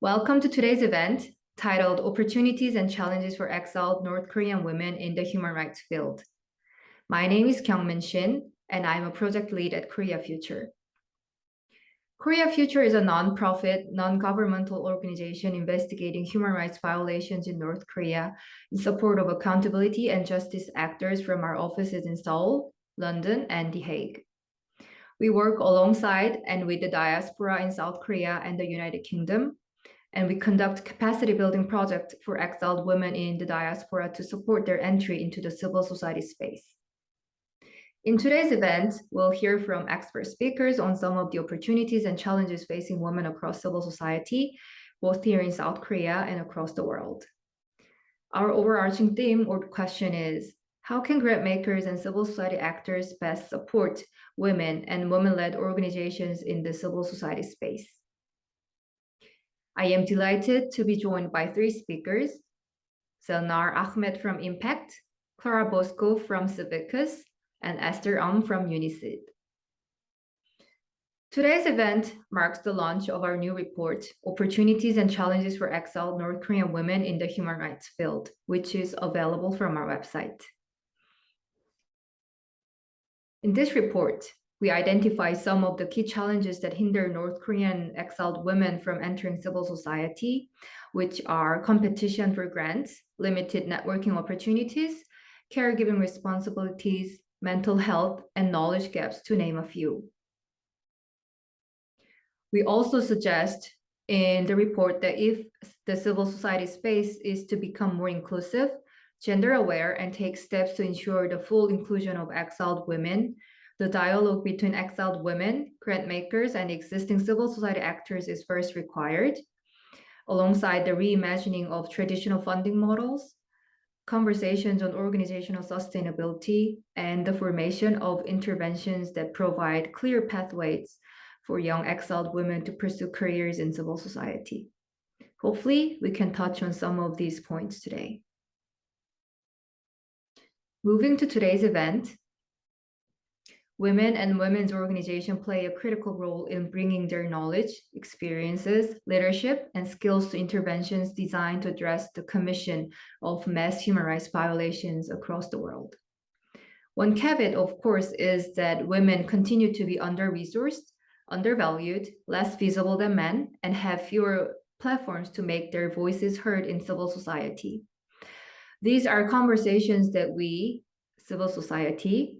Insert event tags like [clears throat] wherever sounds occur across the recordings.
Welcome to today's event titled Opportunities and Challenges for Exiled North Korean Women in the Human Rights Field. My name is Kyungmin Shin, and I'm a project lead at Korea Future. Korea Future is a non-profit, non-governmental organization investigating human rights violations in North Korea in support of accountability and justice actors from our offices in Seoul, London, and The Hague. We work alongside and with the diaspora in South Korea and the United Kingdom and we conduct capacity building projects for exiled women in the diaspora to support their entry into the civil society space. In today's event, we'll hear from expert speakers on some of the opportunities and challenges facing women across civil society, both here in South Korea and across the world. Our overarching theme or question is, how can grant makers and civil society actors best support women and women-led organizations in the civil society space? I am delighted to be joined by three speakers, Zelnar Ahmed from Impact, Clara Bosco from Civicus, and Esther Um from UNICID. Today's event marks the launch of our new report, Opportunities and Challenges for Exiled North Korean Women in the Human Rights Field, which is available from our website. In this report, we identify some of the key challenges that hinder North Korean exiled women from entering civil society, which are competition for grants, limited networking opportunities, caregiving responsibilities, mental health, and knowledge gaps, to name a few. We also suggest in the report that if the civil society space is to become more inclusive, gender aware, and take steps to ensure the full inclusion of exiled women, the dialogue between exiled women, grant makers, and existing civil society actors is first required, alongside the reimagining of traditional funding models, conversations on organizational sustainability, and the formation of interventions that provide clear pathways for young exiled women to pursue careers in civil society. Hopefully, we can touch on some of these points today. Moving to today's event, Women and women's organizations play a critical role in bringing their knowledge, experiences, leadership, and skills to interventions designed to address the commission of mass human rights violations across the world. One caveat, of course, is that women continue to be under-resourced, undervalued, less visible than men, and have fewer platforms to make their voices heard in civil society. These are conversations that we, civil society,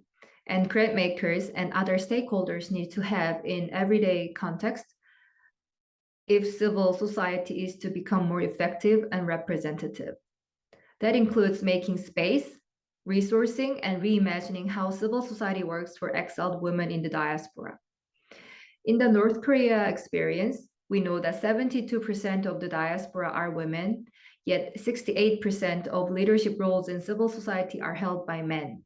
and grant makers and other stakeholders need to have in everyday context if civil society is to become more effective and representative. That includes making space, resourcing, and reimagining how civil society works for exiled women in the diaspora. In the North Korea experience, we know that 72% of the diaspora are women, yet 68% of leadership roles in civil society are held by men.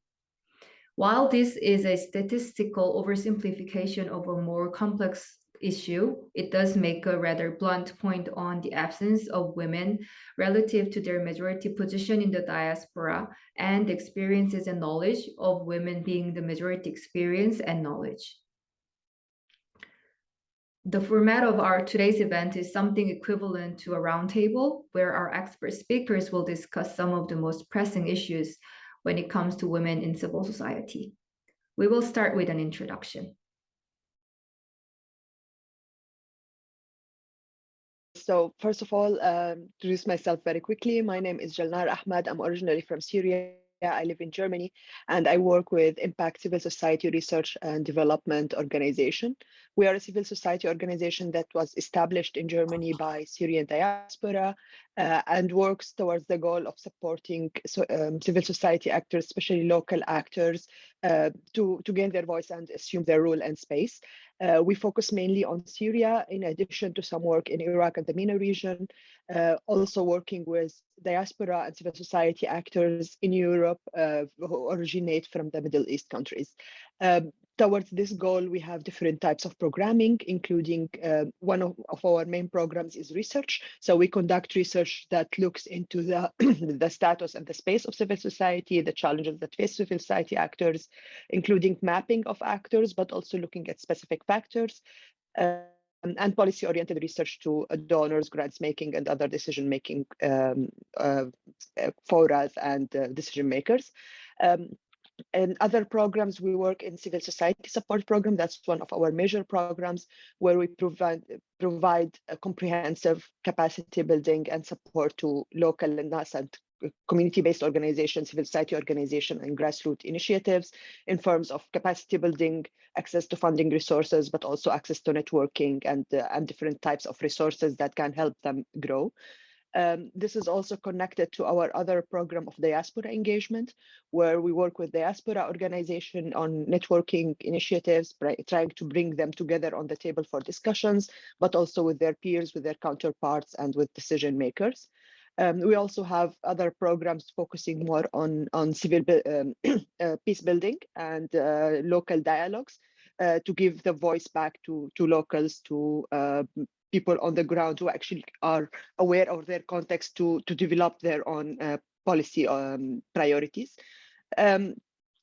While this is a statistical oversimplification of a more complex issue, it does make a rather blunt point on the absence of women relative to their majority position in the diaspora and experiences and knowledge of women being the majority experience and knowledge. The format of our today's event is something equivalent to a roundtable where our expert speakers will discuss some of the most pressing issues when it comes to women in civil society. We will start with an introduction. So first of all, um, introduce myself very quickly. My name is Jalnar Ahmad. I'm originally from Syria. I live in Germany and I work with Impact Civil Society Research and Development Organization. We are a civil society organization that was established in Germany by Syrian diaspora uh, and works towards the goal of supporting so, um, civil society actors, especially local actors, uh, to, to gain their voice and assume their role and space. Uh, we focus mainly on Syria, in addition to some work in Iraq and the MENA region, uh, also working with diaspora and civil society actors in Europe uh, who originate from the Middle East countries. Um, towards this goal, we have different types of programming, including uh, one of, of, our main programs is research. So we conduct research that looks into the, [clears throat] the status and the space of civil society, the challenges that face civil society actors, including mapping of actors, but also looking at specific factors. Uh, and policy-oriented research to uh, donors, grants making, and other decision-making um, uh, forums and uh, decision makers. Um, in other programs, we work in civil society support program. That's one of our major programs where we provide provide a comprehensive capacity building and support to local and nascent community-based organizations, civil society organization, and grassroots initiatives in terms of capacity building, access to funding resources, but also access to networking and, uh, and different types of resources that can help them grow. Um, this is also connected to our other program of diaspora engagement, where we work with diaspora organization on networking initiatives, trying to bring them together on the table for discussions, but also with their peers, with their counterparts, and with decision makers. Um, we also have other programs focusing more on, on civil um, [clears throat] uh, peace building and uh, local dialogues uh, to give the voice back to, to locals, to uh, people on the ground who actually are aware of their context to, to develop their own uh, policy um, priorities. Um,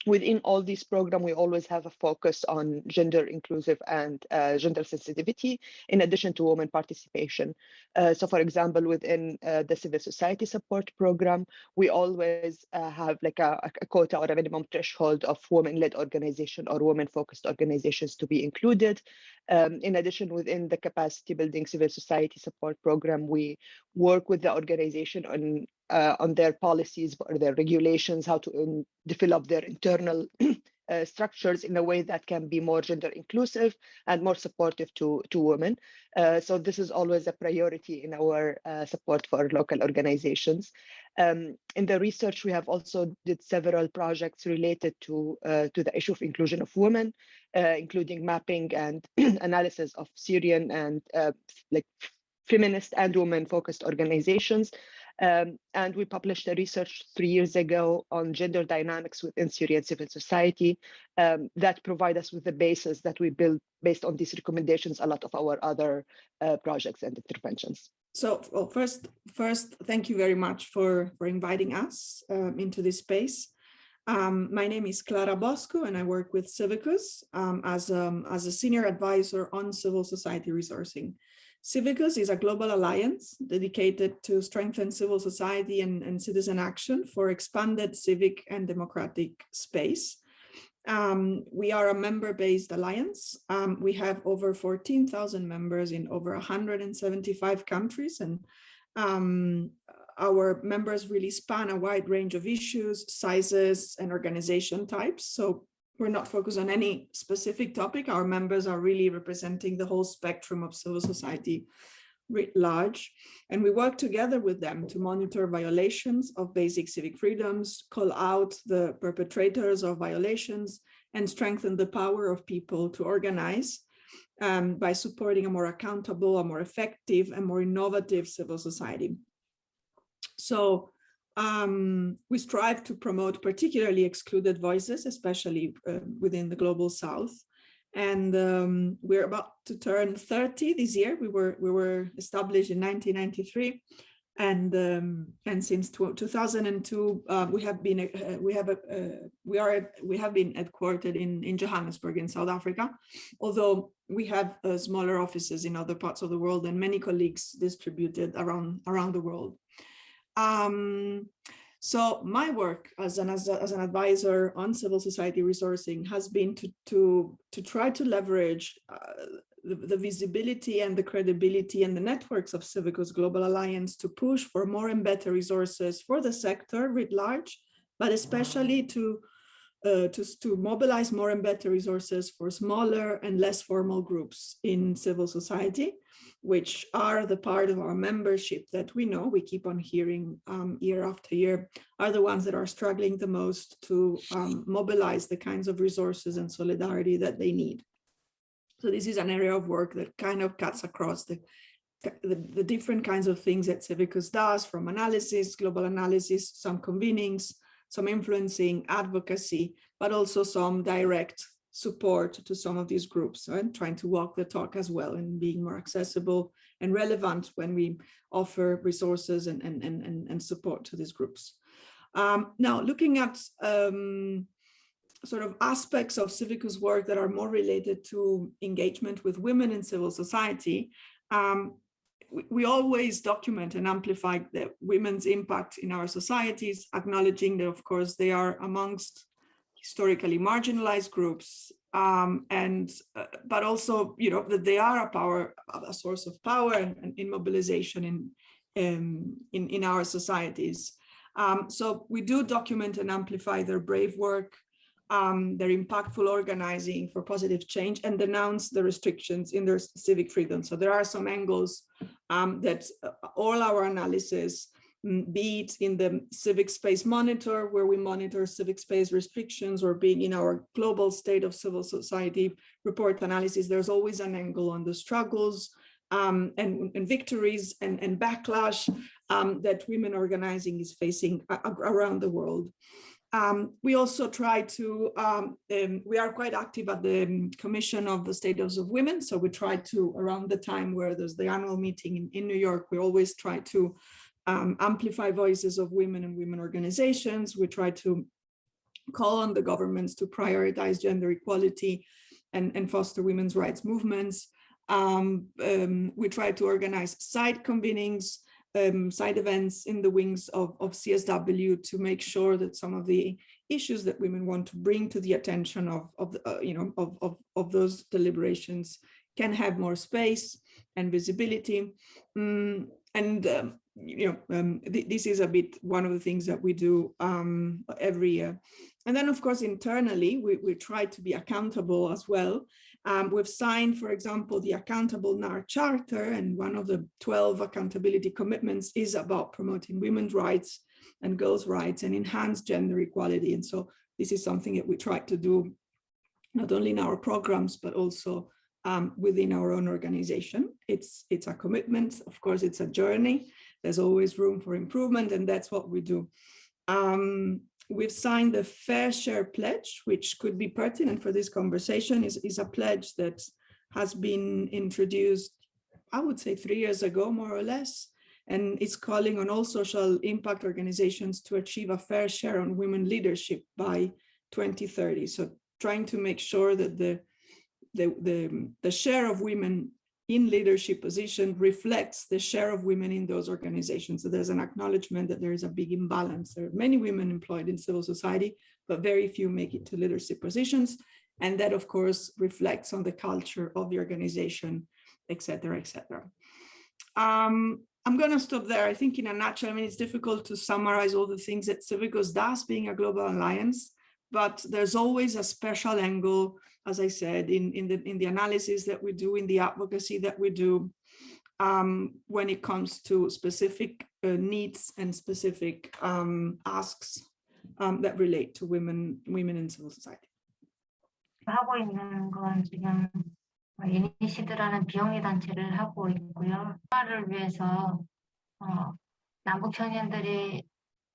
within all these programs, we always have a focus on gender inclusive and uh, gender sensitivity, in addition to women participation. Uh, so for example, within uh, the civil society support program, we always uh, have like a, a, quota or a minimum threshold of women-led organization or women-focused organizations to be included. Um, in addition, within the capacity building civil society support program, we work with the organization on uh, on their policies or their regulations, how to um, develop their internal [clears throat] uh, structures in a way that can be more gender inclusive and more supportive to, to women. Uh, so this is always a priority in our uh, support for local organizations. Um, in the research, we have also did several projects related to, uh, to the issue of inclusion of women, uh, including mapping and [clears throat] analysis of Syrian and like feminist and women focused organizations um, and we published a research three years ago on gender dynamics within Syrian civil society um, that provide us with the basis that we build based on these recommendations, a lot of our other uh, projects and interventions. So well, first, first, thank you very much for, for inviting us um, into this space. Um, my name is Clara Bosco and I work with Civicus um, as, um, as a senior advisor on civil society resourcing. Civicus is a global alliance dedicated to strengthen civil society and, and citizen action for expanded civic and democratic space. Um, we are a member-based alliance. Um, we have over 14,000 members in over 175 countries and um, our members really span a wide range of issues, sizes, and organization types. So we're not focused on any specific topic. Our members are really representing the whole spectrum of civil society writ large. And we work together with them to monitor violations of basic civic freedoms, call out the perpetrators of violations, and strengthen the power of people to organize um, by supporting a more accountable, a more effective, and more innovative civil society. So um, we strive to promote particularly excluded voices, especially uh, within the global south. And um, we're about to turn 30 this year. We were we were established in 1993, and um, and since 2002 uh, we have been uh, we have a uh, we are we have been headquartered in in Johannesburg in South Africa, although we have uh, smaller offices in other parts of the world and many colleagues distributed around around the world. Um, so my work as an, as, a, as, an advisor on civil society resourcing has been to, to, to try to leverage uh, the, the, visibility and the credibility and the networks of Civicus Global Alliance to push for more and better resources for the sector writ large, but especially to uh, to, to mobilize more and better resources for smaller and less formal groups in civil society, which are the part of our membership that we know we keep on hearing um, year after year, are the ones that are struggling the most to um, mobilize the kinds of resources and solidarity that they need. So this is an area of work that kind of cuts across the the, the, different kinds of things that Civicus does from analysis, global analysis, some convenings, some influencing advocacy, but also some direct support to some of these groups and trying to walk the talk as well and being more accessible and relevant when we offer resources and, and, and, and support to these groups. Um, now, looking at um, sort of aspects of Civicus work that are more related to engagement with women in civil society, um, we, always document and amplify the women's impact in our societies, acknowledging that, of course, they are amongst historically marginalized groups, um, and uh, but also, you know, that they are a power, a source of power and, and in mobilization in, um, in in our societies. Um, so we do document and amplify their brave work, um, their impactful organizing for positive change and denounce the restrictions in their civic freedom. So there are some angles um, that uh, all our analysis, mm, be it in the civic space monitor, where we monitor civic space restrictions, or being in our global state of civil society report analysis, there's always an angle on the struggles um, and, and, victories and, and backlash um, that women organizing is facing around the world. Um, we also try to, um, um, we are quite active at the um, Commission of the Status of Women. So we try to, around the time where there's the annual meeting in, in New York, we always try to um, amplify voices of women and women organizations. We try to call on the governments to prioritize gender equality and, and foster women's rights movements. Um, we try to organize side convenings um, side events in the wings of, of CSW to make sure that some of the issues that women want to bring to the attention of, of uh, you know, of, of, of those deliberations can have more space and visibility. Mm, and, um, you know, um, th this is a bit one of the things that we do um, every year. And then, of course, internally, we, we try to be accountable as well. Um, we've signed, for example, the Accountable Now Charter, and one of the 12 accountability commitments is about promoting women's rights and girls' rights and enhance gender equality. And so this is something that we try to do not only in our programs, but also um, within our own organization. It's, it's a commitment. Of course, it's a journey. There's always room for improvement, and that's what we do. Um, we've signed the Fair Share Pledge, which could be pertinent for this conversation, is, is a pledge that has been introduced, I would say three years ago, more or less, and it's calling on all social impact organizations to achieve a fair share on women leadership by 2030. So trying to make sure that the, the, the, the share of women in leadership position reflects the share of women in those organizations. So there's an acknowledgement that there is a big imbalance. There are many women employed in civil society, but very few make it to leadership positions. And that, of course, reflects on the culture of the organization, et cetera, et cetera. Um, I'm going to stop there. I think in a nutshell, I mean, it's difficult to summarize all the things that Civicus does being a global alliance, but there's always a special angle as I said, in, in, the, in the analysis that we do, in the advocacy that we do, um, when it comes to specific uh, needs and specific um, asks um, that relate to women, women in civil society. 하고 있는 건 지금 이니시드라는 비영리 단체를 하고 있고요. 문화를 위해서 어, 남북 청년들이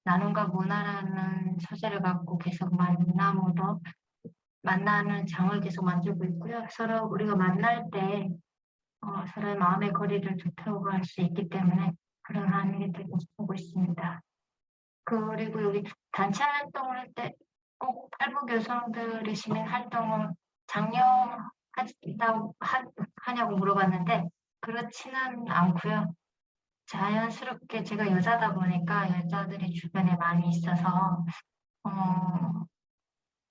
나눔과 문화라는 소재를 갖고 계속 만남으로 만나는 장을 계속 만들고 있고요. 서로 우리가 만날 때 어, 서로의 마음의 거리를 좁혀고 할수 있기 때문에 그런 한일이 되고 보고 있습니다. 그리고 여기 단체 활동을 할 때꼭 탈북 여성들의 시민 활동을 장려하다고 하냐고 물어봤는데 그렇지는 않고요. 자연스럽게 제가 여자다 보니까 여자들이 주변에 많이 있어서 어,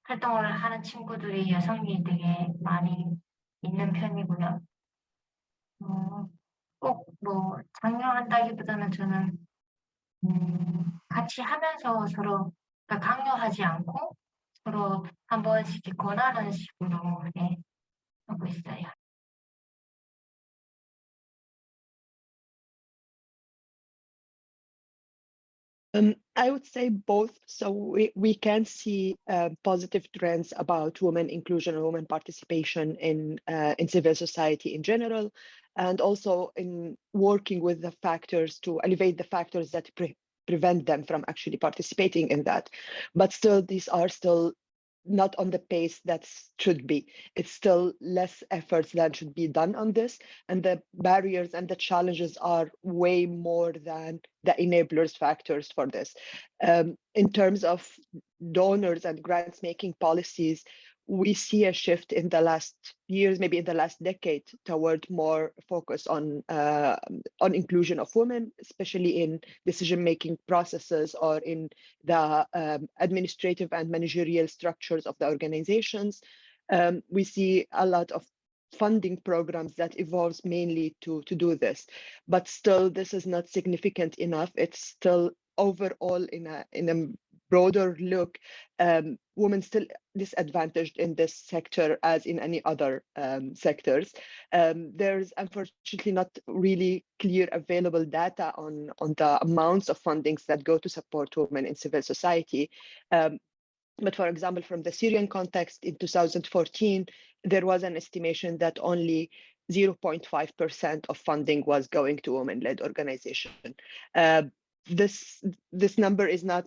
활동을 하는 친구들이 여성이 되게 많이 있는 편이고요. 어, 꼭뭐 장려한다기보다는 저는 음, 같이 하면서 서로 그러니까 강요하지 않고 서로 한 번씩 권하는 식으로 네, 하고 있어요. Um, I would say both. So we, we can see uh, positive trends about women inclusion and women participation in, uh, in civil society in general, and also in working with the factors to elevate the factors that pre prevent them from actually participating in that. But still, these are still not on the pace that should be. It's still less efforts that should be done on this. And the barriers and the challenges are way more than the enablers factors for this. Um, in terms of donors and grants making policies, we see a shift in the last years, maybe in the last decade, toward more focus on uh, on inclusion of women, especially in decision-making processes or in the um, administrative and managerial structures of the organizations. Um, we see a lot of funding programs that evolves mainly to to do this, but still this is not significant enough. It's still overall in a in a broader look, um, women still disadvantaged in this sector as in any other um, sectors. Um, there's unfortunately not really clear available data on, on the amounts of fundings that go to support women in civil society. Um, but for example, from the Syrian context in 2014, there was an estimation that only 0.5% of funding was going to women-led organization. Uh, this this number is not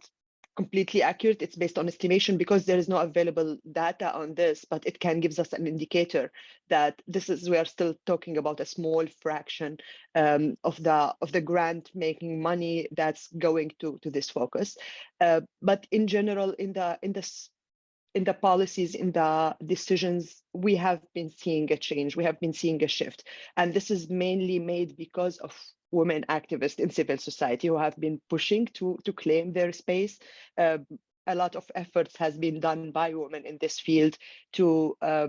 completely accurate. It's based on estimation because there is no available data on this, but it can gives us an indicator that this is we are still talking about a small fraction um, of the of the grant making money that's going to to this focus. Uh, but in general, in the in the in the policies, in the decisions, we have been seeing a change. We have been seeing a shift, and this is mainly made because of women activists in civil society who have been pushing to, to claim their space. Uh, a lot of efforts has been done by women in this field to uh,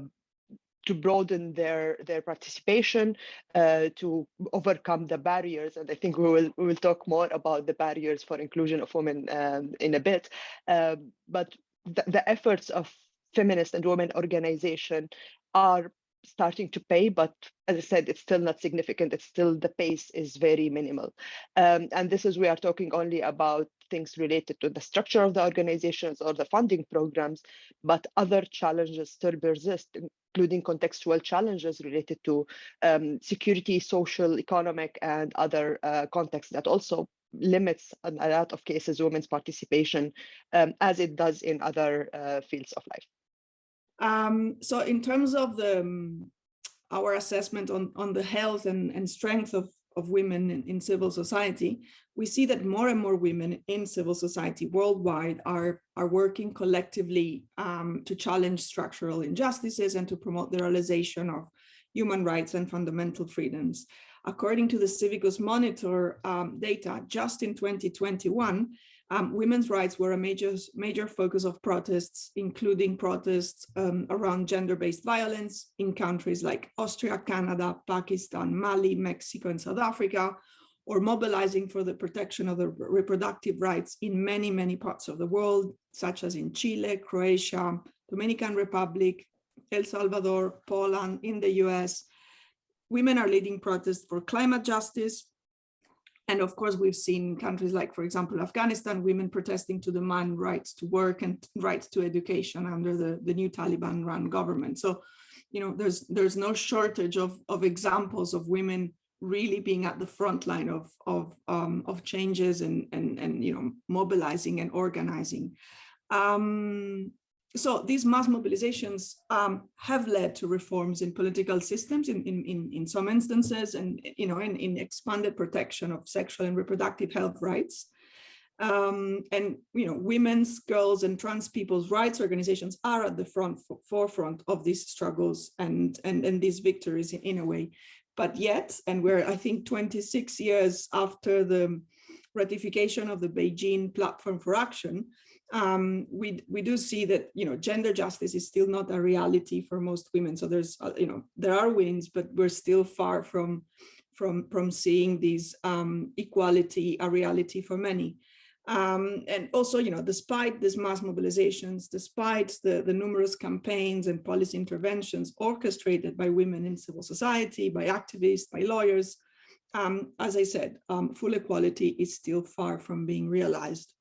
to broaden their their participation, uh, to overcome the barriers, and I think we will we will talk more about the barriers for inclusion of women um, in a bit. Um, but the, the efforts of feminist and women organization are starting to pay, but as I said, it's still not significant. It's still the pace is very minimal. Um, and this is, we are talking only about things related to the structure of the organizations or the funding programs, but other challenges still persist, including contextual challenges related to um, security, social, economic, and other uh, contexts that also limits a lot of cases women's participation um, as it does in other uh, fields of life. Um, so in terms of the um, our assessment on, on the health and, and strength of, of women in, in, civil society, we see that more and more women in civil society worldwide are, are working collectively um, to challenge structural injustices and to promote the realization of human rights and fundamental freedoms. According to the Civicus Monitor um, data, just in 2021, um, women's rights were a major, major focus of protests, including protests um, around gender-based violence in countries like Austria, Canada, Pakistan, Mali, Mexico, and South Africa, or mobilizing for the protection of the reproductive rights in many, many parts of the world, such as in Chile, Croatia, Dominican Republic, El Salvador, Poland, in the US. Women are leading protests for climate justice, and of course, we've seen countries like, for example, Afghanistan, women protesting to demand rights to work and rights to education under the, the new Taliban run government. So, you know, there's there's no shortage of, of examples of women really being at the front line of, of, um, of changes and, and, and, you know, mobilizing and organizing. Um, so these mass mobilizations um, have led to reforms in political systems in, in, in, in some instances and, you know, in, in expanded protection of sexual and reproductive health rights. Um, and, you know, women's, girls and trans people's rights organizations are at the front forefront of these struggles and, and, and these victories in, in a way. But yet, and we're, I think, 26 years after the ratification of the Beijing Platform for Action, um, we we do see that you know gender justice is still not a reality for most women. So there's uh, you know there are wins, but we're still far from from from seeing these um, equality a reality for many. Um, and also, you know, despite these mass mobilizations, despite the, the numerous campaigns and policy interventions orchestrated by women in civil society, by activists, by lawyers, um, as I said, um, full equality is still far from being realized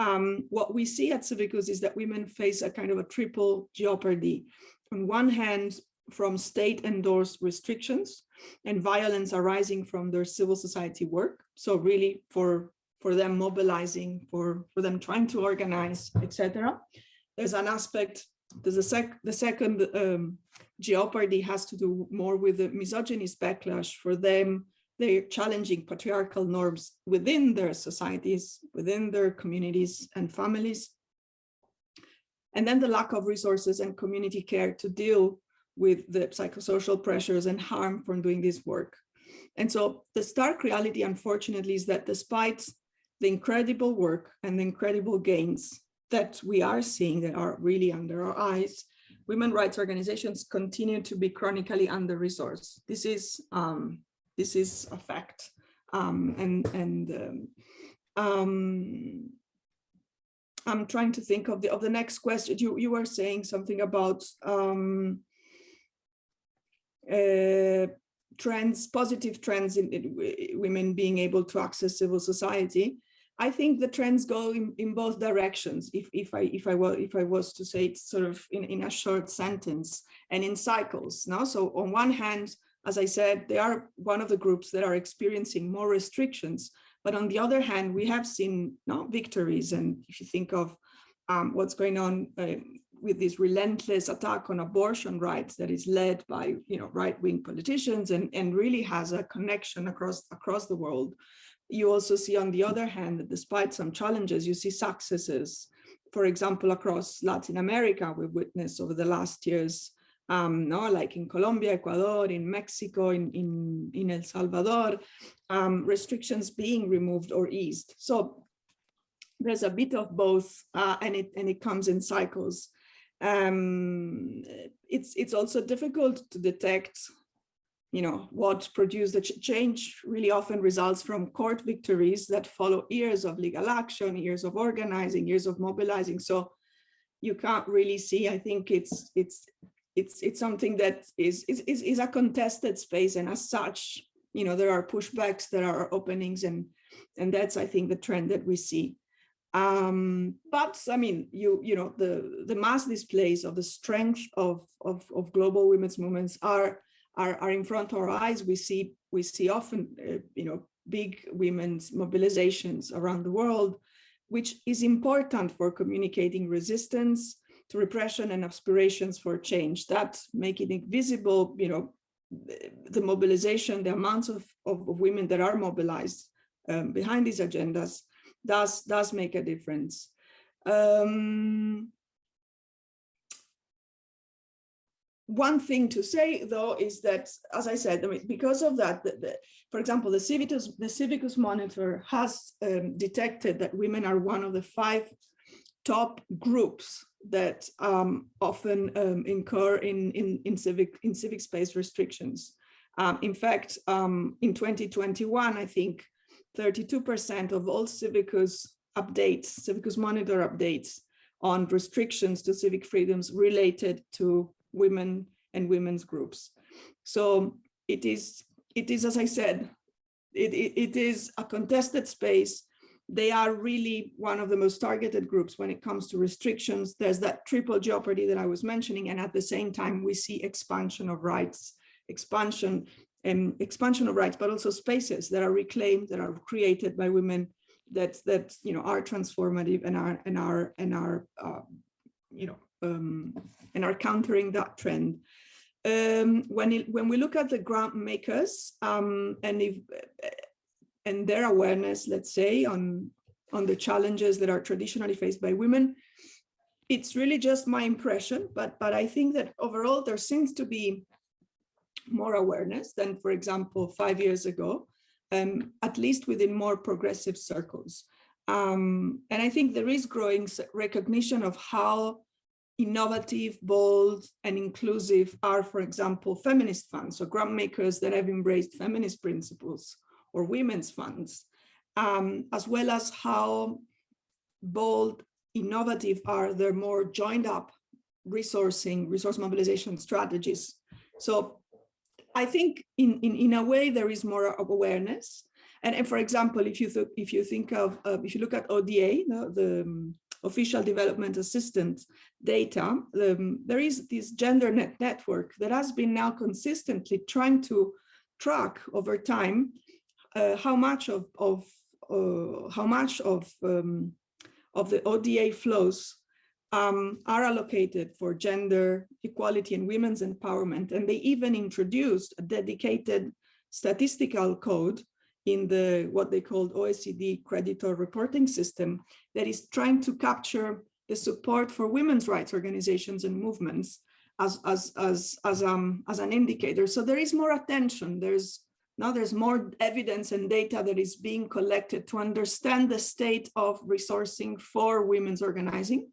um, what we see at Civicus is that women face a kind of a triple jeopardy. On one hand, from state endorsed restrictions and violence arising from their civil society work. So really for, for them mobilizing, for, for them trying to organize, etc. There's an aspect, there's a sec, the second um, jeopardy has to do more with the misogynist backlash for them they're challenging patriarchal norms within their societies, within their communities and families. And then the lack of resources and community care to deal with the psychosocial pressures and harm from doing this work. And so the stark reality, unfortunately, is that despite the incredible work and the incredible gains that we are seeing that are really under our eyes, women rights organizations continue to be chronically under-resourced. This is um, this is a fact. Um, and and um, um, I'm trying to think of the of the next question. You you were saying something about um, uh, trends, positive trends in, in women being able to access civil society. I think the trends go in, in both directions. If if I if I were if I was to say it sort of in, in a short sentence and in cycles. Now, so on one hand, as I said, they are one of the groups that are experiencing more restrictions. But on the other hand, we have seen no, victories. And if you think of um, what's going on uh, with this relentless attack on abortion rights that is led by you know right-wing politicians and, and really has a connection across across the world. You also see on the other hand, that despite some challenges, you see successes. For example, across Latin America, we've witnessed over the last years um, no, like in Colombia, Ecuador, in Mexico, in, in, in El Salvador, um, restrictions being removed or eased. So there's a bit of both uh, and, it, and it comes in cycles. Um, it's, it's also difficult to detect you know, what produced the ch change really often results from court victories that follow years of legal action, years of organizing, years of mobilizing. So you can't really see, I think it's, it's it's it's something that is, is is a contested space and as such you know there are pushbacks there are openings and and that's i think the trend that we see. Um but i mean you you know the the mass displays of the strength of of, of global women's movements are are are in front of our eyes. We see we see often uh, you know big women's mobilizations around the world which is important for communicating resistance to repression and aspirations for change that making it visible you know the mobilization the amounts of, of, of women that are mobilized um, behind these agendas does does make a difference. Um, one thing to say though is that as i said I mean, because of that the, the, for example the civicus the civicus monitor has um, detected that women are one of the five top groups that um, often um, incur in, in, in, civic, in civic space restrictions. Um, in fact, um, in 2021, I think 32% of all Civicus updates, Civicus Monitor updates on restrictions to civic freedoms related to women and women's groups. So it is, it is as I said, it, it, it is a contested space they are really one of the most targeted groups when it comes to restrictions. There's that triple jeopardy that I was mentioning, and at the same time, we see expansion of rights, expansion and expansion of rights, but also spaces that are reclaimed, that are created by women, that that you know are transformative and are and are and are uh, you know um, and are countering that trend. Um, when it, when we look at the grant makers, um, and if and their awareness, let's say, on, on the challenges that are traditionally faced by women. It's really just my impression, but, but I think that overall there seems to be more awareness than, for example, five years ago, um, at least within more progressive circles. Um, and I think there is growing recognition of how innovative, bold, and inclusive are, for example, feminist funds, so grant makers that have embraced feminist principles or women's funds, um, as well as how bold, innovative are their more joined up resourcing, resource mobilization strategies. So I think in, in, in a way there is more of awareness. And, and for example, if you if you think of uh, if you look at ODA, the, the um, official development assistant data, um, there is this gender net network that has been now consistently trying to track over time uh, how much of, of uh, how much of um, of the ODA flows um, are allocated for gender equality and women's empowerment. And they even introduced a dedicated statistical code in the what they called OECD creditor reporting system that is trying to capture the support for women's rights organizations and movements as as as as um as an indicator. So there is more attention. There's now there's more evidence and data that is being collected to understand the state of resourcing for women's organizing.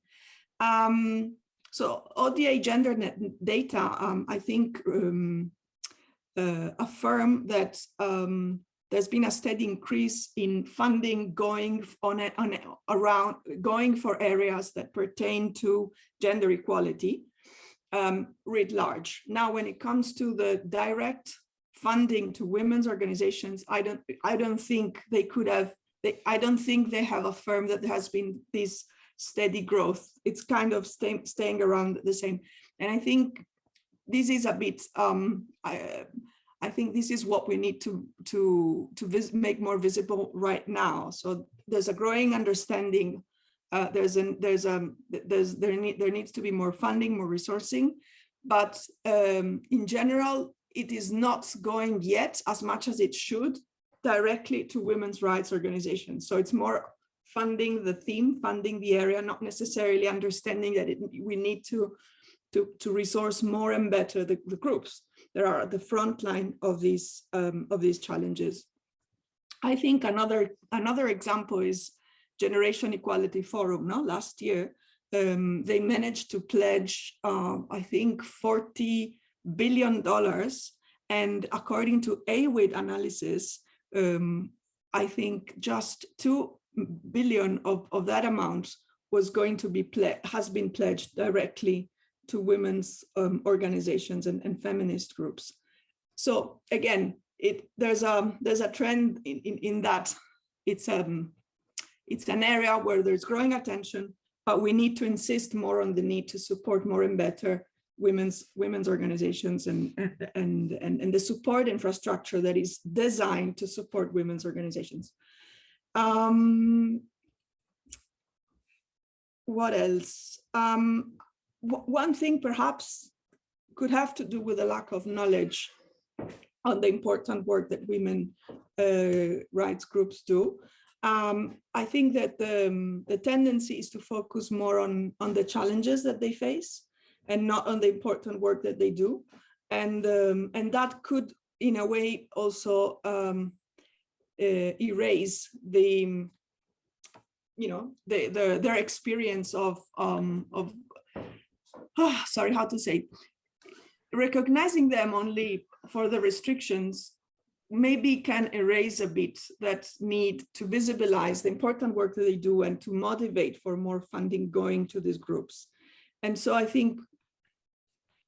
Um, so ODA gender data, um, I think, um, uh, affirm that um, there's been a steady increase in funding going on, a, on a, around going for areas that pertain to gender equality um, writ large. Now, when it comes to the direct funding to women's organizations, I don't, I don't think they could have, they, I don't think they have affirmed that there has been this steady growth. It's kind of stay, staying around the same. And I think this is a bit, um, I, I think this is what we need to to to make more visible right now. So there's a growing understanding. Uh, there's an there's a there's there need there needs to be more funding, more resourcing, but um, in general, it is not going yet as much as it should directly to women's rights organizations. So it's more funding the theme, funding the area, not necessarily understanding that it, we need to to to resource more and better the, the groups that are at the front line of these um, of these challenges. I think another another example is Generation Equality Forum. No, last year um, they managed to pledge, uh, I think, forty billion dollars, and according to AWID analysis, um, I think just two billion of of that amount was going to be has been pledged directly to women's um, organizations and, and feminist groups. So again, it there's a there's a trend in, in, in that it's um it's an area where there's growing attention, but we need to insist more on the need to support more and better women's women's organizations and and and, and the support infrastructure that is designed to support women's organizations. Um, what else? Um, one thing perhaps could have to do with a lack of knowledge on the important work that women uh, rights groups do. Um, I think that the, the tendency is to focus more on, on the challenges that they face and not on the important work that they do. And, um, and that could, in a way, also um, uh, erase the, you know, the, the, their experience of, um, of oh, [sighs] sorry, how to say, recognizing them only for the restrictions maybe can erase a bit that need to visibilize the important work that they do and to motivate for more funding going to these groups. And so I think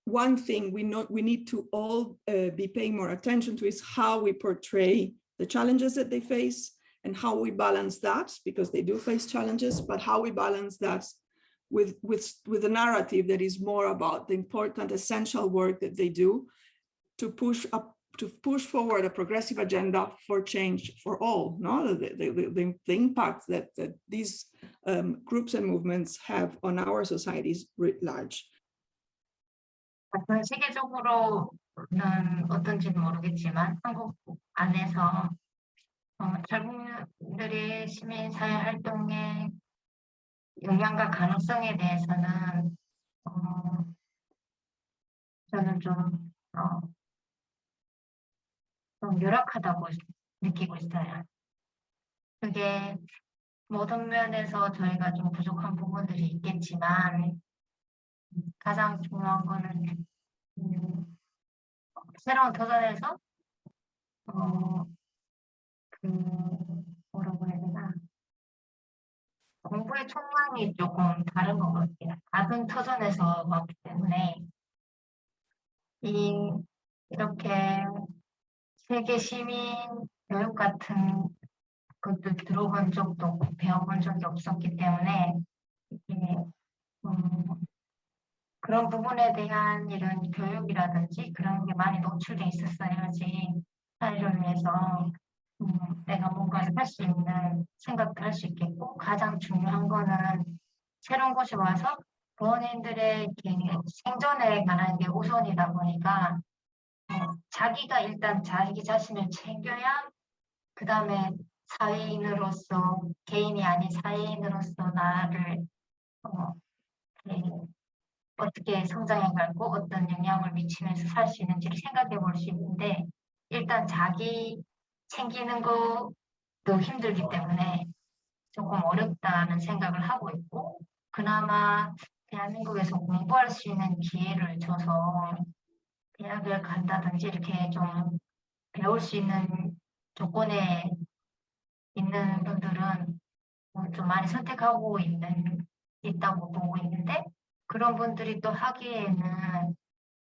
one thing we know we need to all uh, be paying more attention to is how we portray the challenges that they face and how we balance that because they do face challenges, but how we balance that with, with, with a narrative that is more about the important essential work that they do to push up to push forward a progressive agenda for change for all, no? the, the, the, the impact that, that these um, groups and movements have on our societies writ large. 전 세계적으로는 어떤지는 모르겠지만 한국 안에서 어, 젊은들의 시민사회 활동에 영향과 가능성에 대해서는 어, 저는 좀, 어, 좀 열악하다고 느끼고 있어요. 그게 모든 면에서 저희가 좀 부족한 부분들이 있겠지만 가장 중요한 거는 음, 새로운 도전에서 어, 그 뭐라고 해야 되나 공부의 총량이 조금 다른 것 같아요. 작은 터전에서 왔기 때문에 이 이렇게 세계 시민 교육 같은 것도 들어본 적도 없고 배워본 적이 없었기 때문에 이게 음, 그런 부분에 대한 이런 교육이라든지 그런 게 많이 노출돼 있었어야지 사회를 위해서. 음, 내가 뭔가를 할 수 있는 생각도 할 수 있겠고 가장 중요한 거는 새로운 곳에 와서 부모님들의 생존에 관한 게 우선이다 보니까 어, 자기가 일단 자기 자신을 챙겨야 그 다음에 사회인으로서 개인이 아닌 사회인으로서 나를 어, 어떻게 성장해가고 어떤 영향을 미치면서 살 수 있는지를 생각해 볼 수 있는데 일단 자기 챙기는 것도 힘들기 때문에 조금 어렵다는 생각을 하고 있고 그나마 대한민국에서 공부할 수 있는 기회를 줘서 대학을 간다든지 이렇게 좀 배울 수 있는 조건에 있는 분들은 어, 좀 많이 선택하고 있는 있다고 보고 있는데 그런 분들이 또 하기에는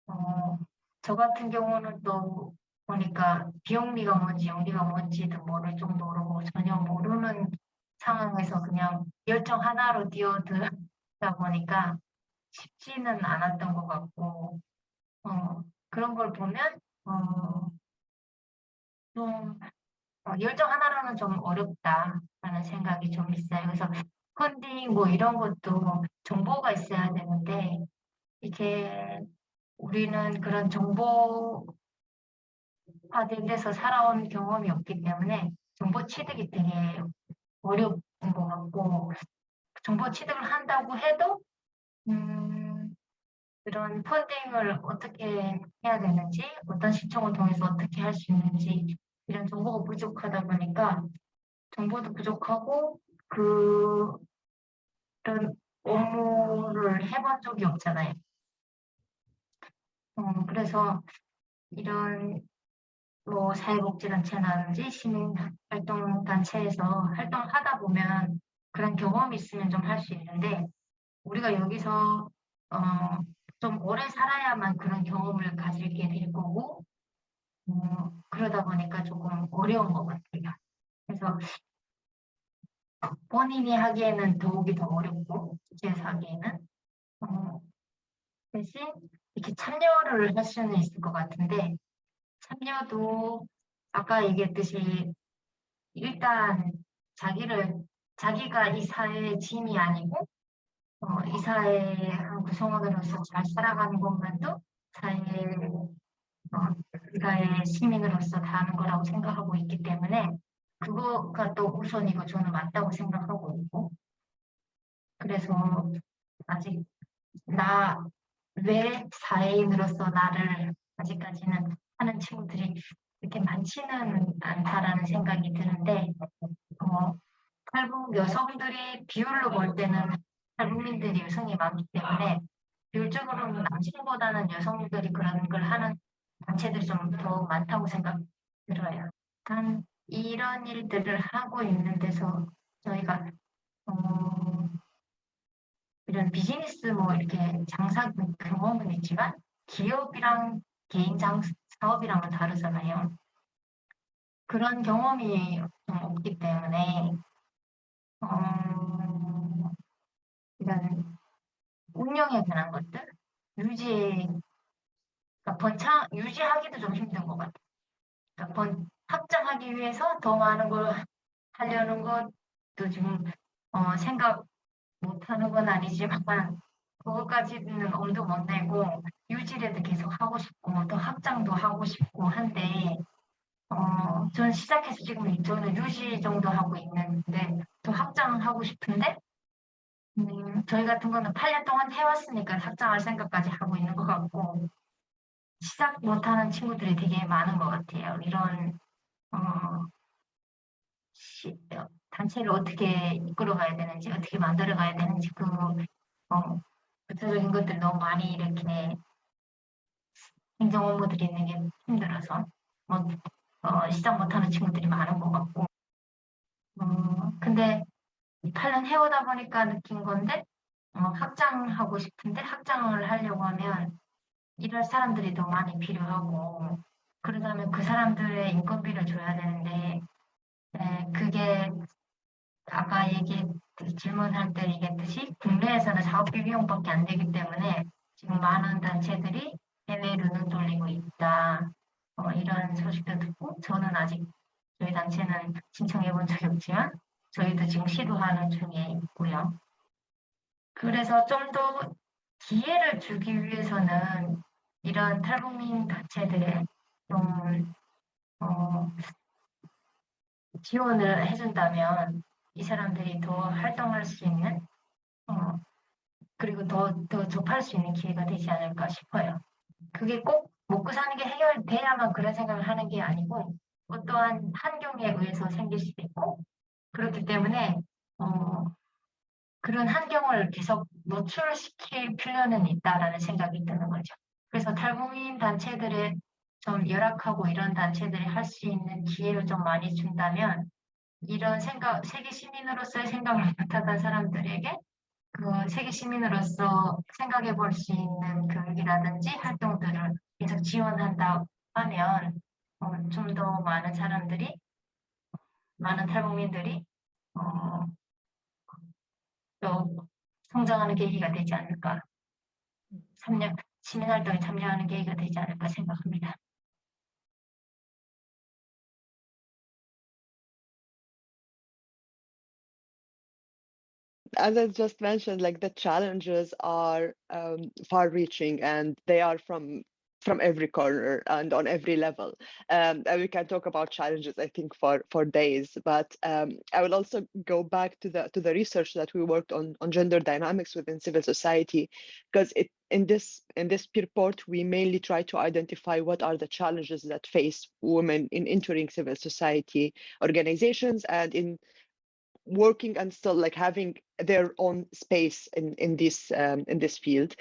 어, 저 같은 경우는 또 보니까 비용비가 뭔지 용비가 뭔지도 모를 정도로 전혀 모르는 상황에서 그냥 열정 하나로 뛰어들다 보니까 쉽지는 않았던 것 같고 어, 그런 걸 보면 어, 좀 어, 열정 하나로는 좀 어렵다라는 생각이 좀 있어요. 그래서 펀딩 뭐 이런 것도 정보가 있어야 되는데 이게 우리는 그런 정보화된 데서 살아온 경험이 없기 때문에 정보 취득이 되게 어려운 것 같고 정보 취득을 한다고 해도 음, 그런 펀딩을 어떻게 해야 되는지 어떤 시청을 통해서 어떻게 할 수 있는지 이런 정보가 부족하다 보니까 정보도 부족하고 그 그런 업무를 해본 적이 없잖아요. 어, 그래서 이런 뭐 사회복지단체라든지 시민활동단체에서 활동하다 보면 그런 경험이 있으면 좀 할 수 있는데 우리가 여기서 어, 좀 오래 살아야만 그런 경험을 가지게 될 거고 어, 그러다 보니까 조금 어려운 것 같아요. 그래서 본인이 하기에는 더욱이 더 어렵고 주제에서 하기에는 어, 대신 이렇게 참여를 할 수는 있을 것 같은데 참여도 아까 얘기했듯이 일단 자기를 자기가 이 사회의 짐이 아니고 어, 이 사회의 한 구성원으로서 잘 살아가는 것만도 사회의 어, 사회의 시민으로서 다 하는 거라고 생각하고 있기 때문에 그거가 또 우선이고 저는 맞다고 생각하고 있고 그래서 아직 나 왜 사회인으로서 나를 아직까지는 하는 친구들이 이렇게 많지는 않다라는 생각이 드는데 어, 탈북 여성들이 비율로 볼 때는 탈북민들이 여성이 많기 때문에 비율적으로는 남성보다는 여성들이 그런 걸 하는 단체들이 좀 더 많다고 생각 들어요. 단 이런 일들을 하고 있는 데서 저희가 어, 이런 비즈니스 뭐 이렇게 장사 경험은 있지만 기업이랑 개인 장 사업이랑은 다르잖아요. 그런 경험이 좀 없기 때문에 어, 이런 운영에 관한 것들 유지 그러니까 번창 유지하기도 좀 힘든 것 같아요. 그러니까 번, 확장하기 위해서 더 많은 걸 하려는 것도 지금 어, 생각 못하는 건 아니지만 그것까지는 엄두 못 내고 유지라도 계속 하고 싶고 또 확장도 하고 싶고 한데 어, 저는 시작해서 지금 저는 유지 정도 하고 있는데 또 확장하고 싶은데 음, 저희 같은 거는 8년 동안 해왔으니까 확장할 생각까지 하고 있는 것 같고 시작 못하는 친구들이 되게 많은 것 같아요. 이런 어, 시, 단체를 어떻게 이끌어가야 되는지 어떻게 만들어가야 되는지 그 어, 구체적인 것들 너무 많이 이렇게 행정 업무들이 있는 게 힘들어서 뭐 어, 시작 못하는 친구들이 많은 것 같고. 어, 근데 8년 해오다 보니까 느낀 건데 어, 확장하고 싶은데 확장을 하려고 하면 이럴 사람들이 더 많이 필요하고 그러다면 그 사람들의 인건비를 줘야 되는데 네, 그게 아까 얘기 질문할 때 얘기했듯이 국내에서는 사업비 비용밖에 안 되기 때문에 지금 많은 단체들이 해외로 눈 돌리고 있다. 어, 이런 소식도 듣고 저는 아직 저희 단체는 신청해 본 적이 없지만 저희도 지금 시도하는 중에 있고요. 그래서 좀 더 기회를 주기 위해서는 이런 탈북민 단체들의 좀 어, 지원을 해준다면 이 사람들이 더 활동할 수 있는 어, 그리고 더, 더 접할 수 있는 기회가 되지 않을까 싶어요. 그게 꼭 먹고 사는 게 해결돼야만 그런 생각을 하는 게 아니고 어떠한 환경에 의해서 생길 수도 있고 그렇기 때문에 어, 그런 환경을 계속 노출시킬 필요는 있다라는 생각이 드는 거죠. 그래서 탈북민 단체들의 좀 열악하고 이런 단체들이 할 수 있는 기회를 좀 많이 준다면 이런 생각, 세계 시민으로서의 생각을 못하던 사람들에게 그 세계 시민으로서 생각해 볼 수 있는 교육이라든지 활동들을 계속 지원한다 하면 어, 좀 더 많은 사람들이 많은 탈북민들이 어, 또 성장하는 계기가 되지 않을까 참여 시민활동에 참여하는 계기가 되지 않을까 생각합니다. As I just mentioned, like the challenges are um, far-reaching and they are from from every corner and on every level. Um, and we can talk about challenges, I think, for for days. But um, I will also go back to the to the research that we worked on on gender dynamics within civil society, because it in this in this report we mainly try to identify what are the challenges that face women in entering civil society organizations and in working and still like having their own space in in this um, in this field.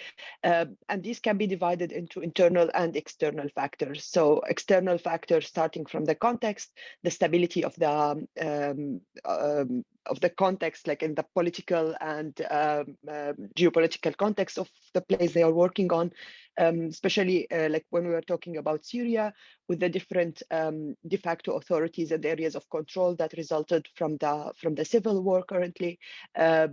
Uh, and these can be divided into internal and external factors. So external factors starting from the context the stability of the um, um, of the context like in the political and um, um, geopolitical context of the place they are working on um, especially uh, like when we were talking about Syria with the different de facto authorities and areas of control that resulted from the from the civil war currently uh,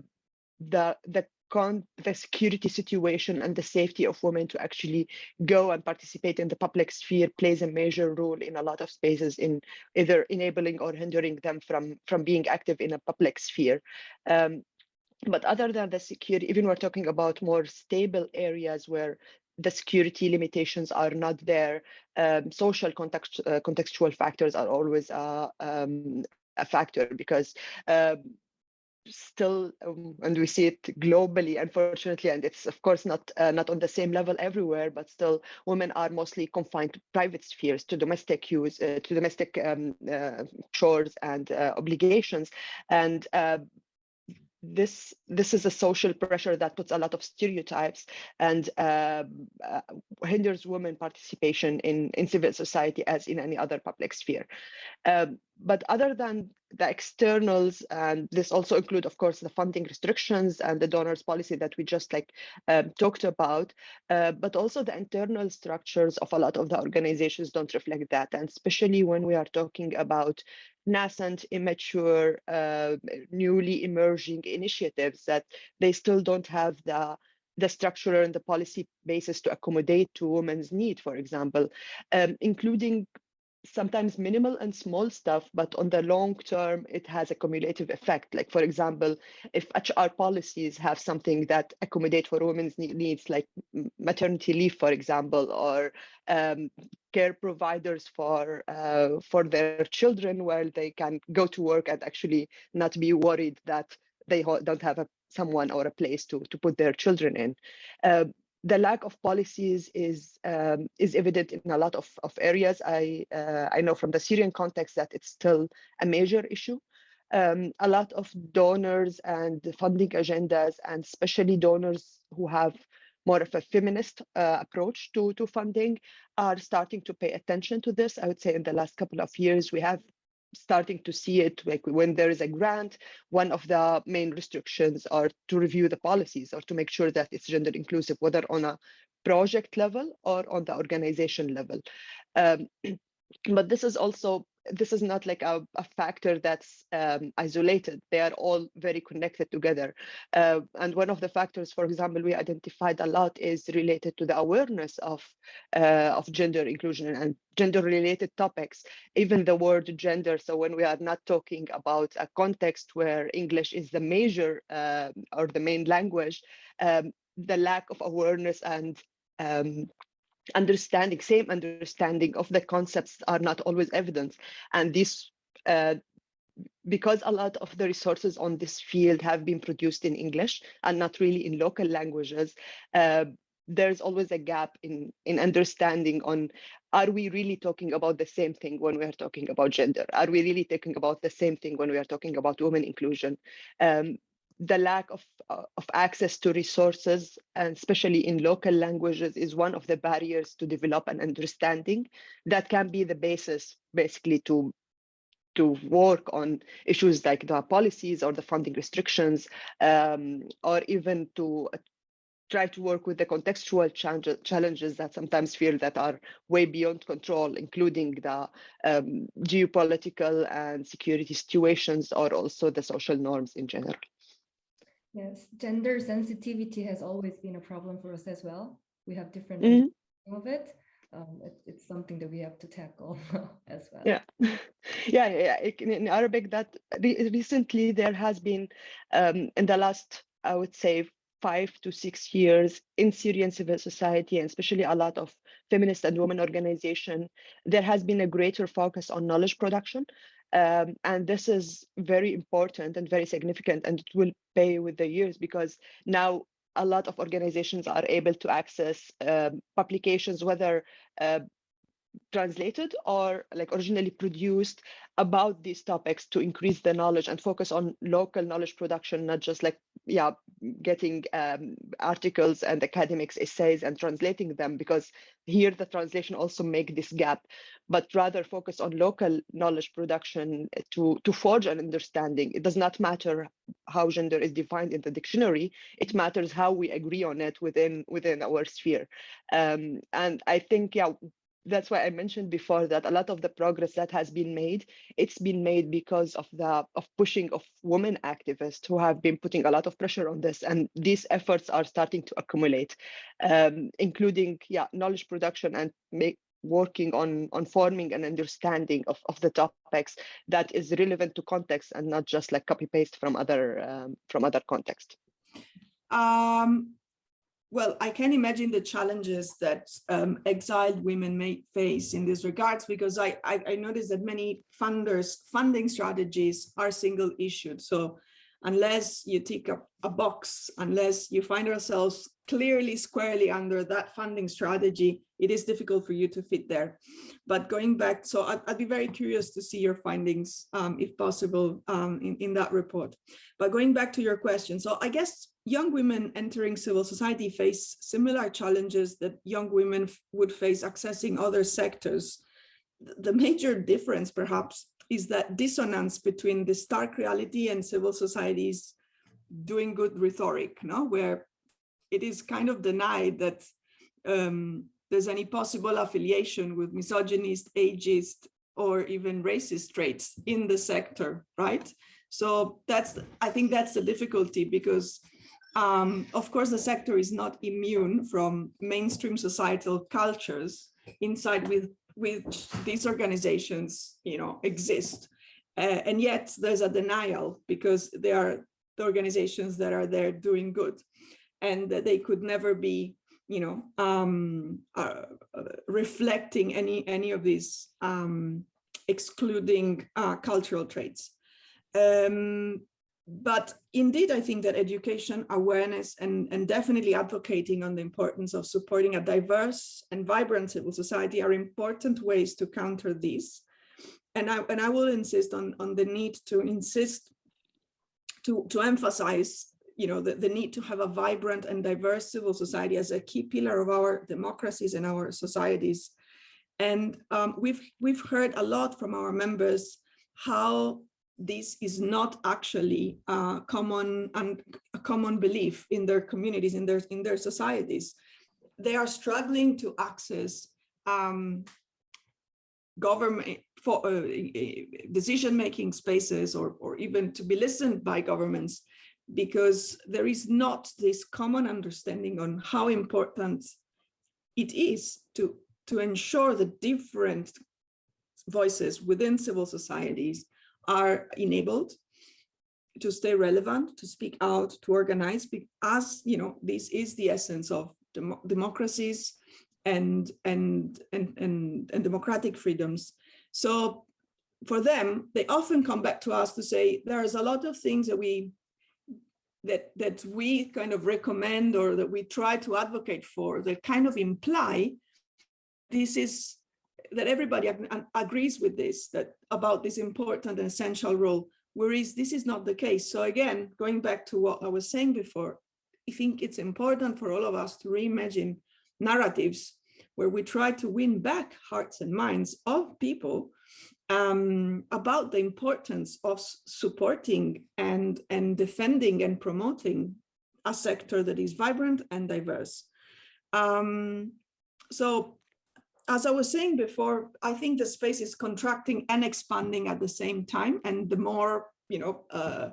the the the security situation and the safety of women to actually go and participate in the public sphere plays a major role in a lot of spaces in either enabling or hindering them from from being active in a public sphere. Um, but other than the security even we're talking about more stable areas where the security limitations are not there um, social context uh, contextual factors are always uh, um, a factor because um, still um, and we see it globally unfortunately and it's of course not uh, not on the same level everywhere but still women are mostly confined to private spheres to domestic use uh, to domestic um, uh, chores and uh, obligations. And uh, this this is a social pressure that puts a lot of stereotypes and uh, uh, hinders women participation in in civil society as in any other public sphere. Um, but other than the externals and this also include of course the funding restrictions and the donors policy that we just like um, talked about uh, but also the internal structures of a lot of the organizations don't reflect that. And especially when we are talking about nascent immature uh, newly emerging initiatives that they still don't have the the structural and the policy basis to accommodate to women's need, for example, um, including sometimes minimal and small stuff, but on the long term, it has a cumulative effect. Like, for example, if HR policies have something that accommodate for women's needs, like maternity leave, for example, or um, care providers for uh, for their children, where they can go to work and actually not be worried that they don't have a someone or a place to to put their children in. Uh, the lack of policies is um, is evident in a lot of, of areas. I uh, I know from the Syrian context that it's still a major issue. Um, a lot of donors and funding agendas, and especially donors who have more of a feminist uh, approach to, to funding, are starting to pay attention to this. I would say in the last couple of years, we have starting to see it like when there is a grant one of the main restrictions are to review the policies or to make sure that it's gender inclusive whether on a project level or on the organization level. Um, [clears throat] but this is also this is not like a, a factor that's um, isolated. They are all very connected together. Uh, and one of the factors, for example, we identified a lot is related to the awareness of, uh, of gender inclusion and gender related topics, even the word gender. So when we are not talking about a context where English is the major uh, or the main language, um, the lack of awareness and um, understanding, same understanding of the concepts are not always evident. And this uh, because a lot of the resources on this field have been produced in English and not really in local languages, uh, there's always a gap in, in understanding on, are we really talking about the same thing when we are talking about gender? Are we really talking about the same thing when we are talking about women inclusion? Um, the lack of, uh, of access to resources, and especially in local languages, is one of the barriers to develop an understanding that can be the basis basically to to work on issues like the policies or the funding restrictions, um, or even to try to work with the contextual challenges that sometimes feel that are way beyond control, including the um, geopolitical and security situations, or also the social norms in general. Yes, gender sensitivity has always been a problem for us as well. We have different Mhm. of it. Um, it, it's something that we have to tackle [laughs] as well. Yeah, [laughs] yeah, yeah. in Arabic, that re recently there has been, um, in the last, I would say, five to six years in Syrian civil society, and especially a lot of feminist and women organization, there has been a greater focus on knowledge production. Um, and this is very important and very significant, and it will pay with the years because now a lot of organizations are able to access um, publications, whether uh, translated or like originally produced about these topics to increase the knowledge and focus on local knowledge production, not just like, yeah, getting um, articles and academics essays and translating them because here the translation also make this gap, but rather focus on local knowledge production to, to forge an understanding. It does not matter how gender is defined in the dictionary, it matters how we agree on it within, within our sphere. Um, and I think, yeah, that's why I mentioned before that a lot of the progress that has been made, it's been made because of the of pushing of women activists who have been putting a lot of pressure on this, and these efforts are starting to accumulate, um, including yeah knowledge production and make working on on forming an understanding of of the topics that is relevant to context and not just like copy paste from other um, from other context. Um, well, I can imagine the challenges that um, exiled women may face in this regards, because I, I, I noticed that many funders funding strategies are single issued. So unless you tick a, a box, unless you find ourselves clearly squarely under that funding strategy, it is difficult for you to fit there. But going back, so I'd, I'd be very curious to see your findings, um, if possible, um, in, in that report. But going back to your question, so I guess young women entering civil society face similar challenges that young women would face accessing other sectors. The major difference, perhaps, is that dissonance between the stark reality and civil society's doing good rhetoric, no? where it is kind of denied that um, there's any possible affiliation with misogynist, ageist, or even racist traits in the sector, right? So that's, I think that's the difficulty because um, of course, the sector is not immune from mainstream societal cultures inside with which these organizations, you know, exist. Uh, and yet there's a denial because they are the organizations that are there doing good and they could never be you know um, uh, reflecting any any of these um, excluding uh, cultural traits. Um, but indeed i think that education awareness and and definitely advocating on the importance of supporting a diverse and vibrant civil society are important ways to counter these and i and i will insist on on the need to insist to to emphasize you know, the, the need to have a vibrant and diverse civil society as a key pillar of our democracies and our societies. And um, we've, we've heard a lot from our members how this is not actually a common and a common belief in their communities, in their, in their societies. They are struggling to access um, government for uh, decision-making spaces or, or even to be listened by governments because there is not this common understanding on how important it is to, to ensure that different voices within civil societies are enabled to stay relevant, to speak out, to organize, as you know, this is the essence of dem democracies and, and, and, and, and democratic freedoms. So for them, they often come back to us to say, there's a lot of things that we that that we kind of recommend or that we try to advocate for that kind of imply this is that everybody ag agrees with this that about this important and essential role whereas this is not the case. So again going back to what i was saying before i think it's important for all of us to reimagine narratives where we try to win back hearts and minds of people um, about the importance of supporting and, and defending and promoting a sector that is vibrant and diverse. Um, so as I was saying before, I think the space is contracting and expanding at the same time. And the more, you know, uh,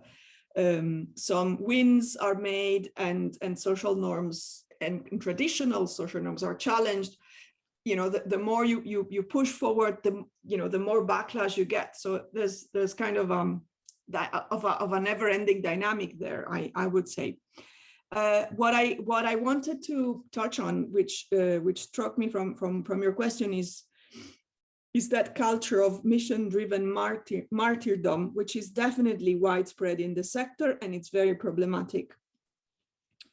um, some wins are made and, and social norms and traditional social norms are challenged, you know, the, the more you, you, you push forward, the, you know, the more backlash you get. So there's, there's kind of, um, that of a, of a never ending dynamic there, I, I would say. Uh, what I what I wanted to touch on, which uh, which struck me from from from your question, is is that culture of mission-driven martyr, martyrdom, which is definitely widespread in the sector, and it's very problematic.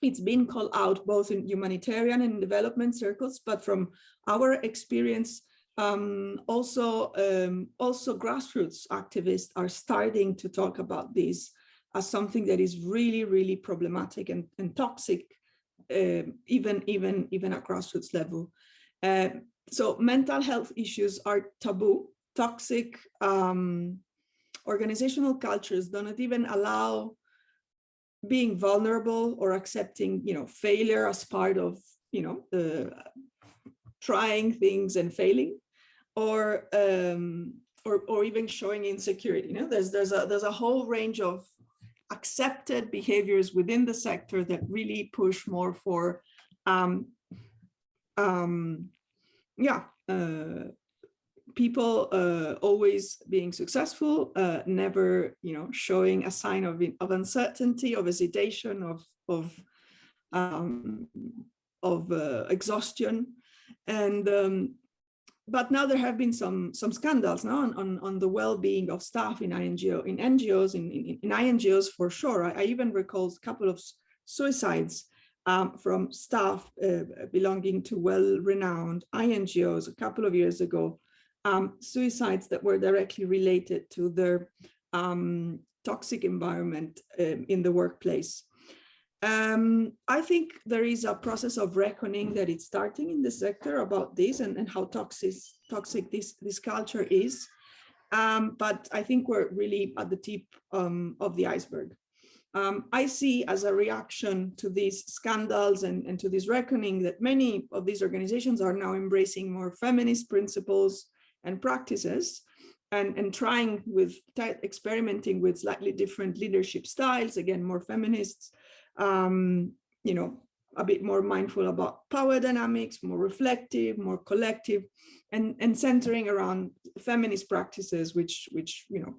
It's been called out both in humanitarian and development circles, but from our experience, um, also um, also grassroots activists are starting to talk about this as something that is really, really problematic and, and toxic, uh, even, even, even at grassroots level. Uh, so mental health issues are taboo, toxic um, organizational cultures do not even allow being vulnerable or accepting, you know, failure as part of, you know, uh, trying things and failing, or um, or or even showing insecurity. You know, there's there's a there's a whole range of accepted behaviors within the sector that really push more for, um, um, yeah, uh, people uh, always being successful, uh, never, you know, showing a sign of, of uncertainty, of hesitation, of, of, um, of uh, exhaustion. And um, but now there have been some some scandals now on, on, on the well-being of staff in INGO in NGOs in, in, in INGOs for sure. I, I, even recall a couple of suicides um, from staff uh, belonging to well-renowned INGOs a couple of years ago. Um, suicides that were directly related to their um, toxic environment um, in the workplace. Um, I think there is a process of reckoning that it's starting in the sector about this and, and how toxic, toxic this, this culture is. Um, but I think we're really at the tip um, of the iceberg. Um, I see as a reaction to these scandals and, and to this reckoning that many of these organizations are now embracing more feminist principles and practices and, and trying with experimenting with slightly different leadership styles, again, more feminists, um, you know, a bit more mindful about power dynamics, more reflective, more collective, and, and centering around feminist practices, which, which you know,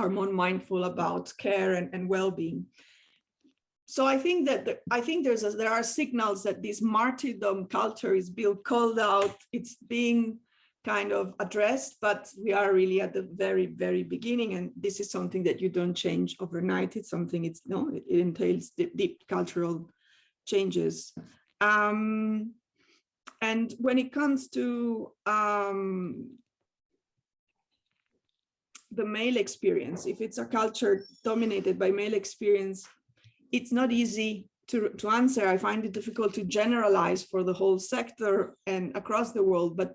are more mindful about care and, and well-being. So I think that the, I think there's a, there are signals that this martyrdom culture is being called out. It's being kind of addressed, but we are really at the very, very beginning. And this is something that you don't change overnight. It's something it's no, it, entails deep, deep, cultural changes. Um, and when it comes to um, the male experience, if it's a culture dominated by male experience, it's not easy to, to answer. I find it difficult to generalize for the whole sector and across the world, but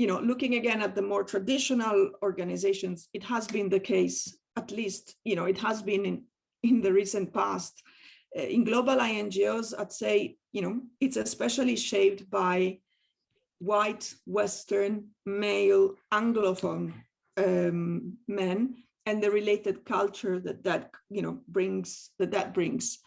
you know, looking again at the more traditional organizations, it has been the case, at least, you know, it has been in, in the recent past. Uh, in global INGOs, I'd say, you know, it's especially shaped by white, Western, male, Anglophone um, men and the related culture that that, you know, brings, that that brings.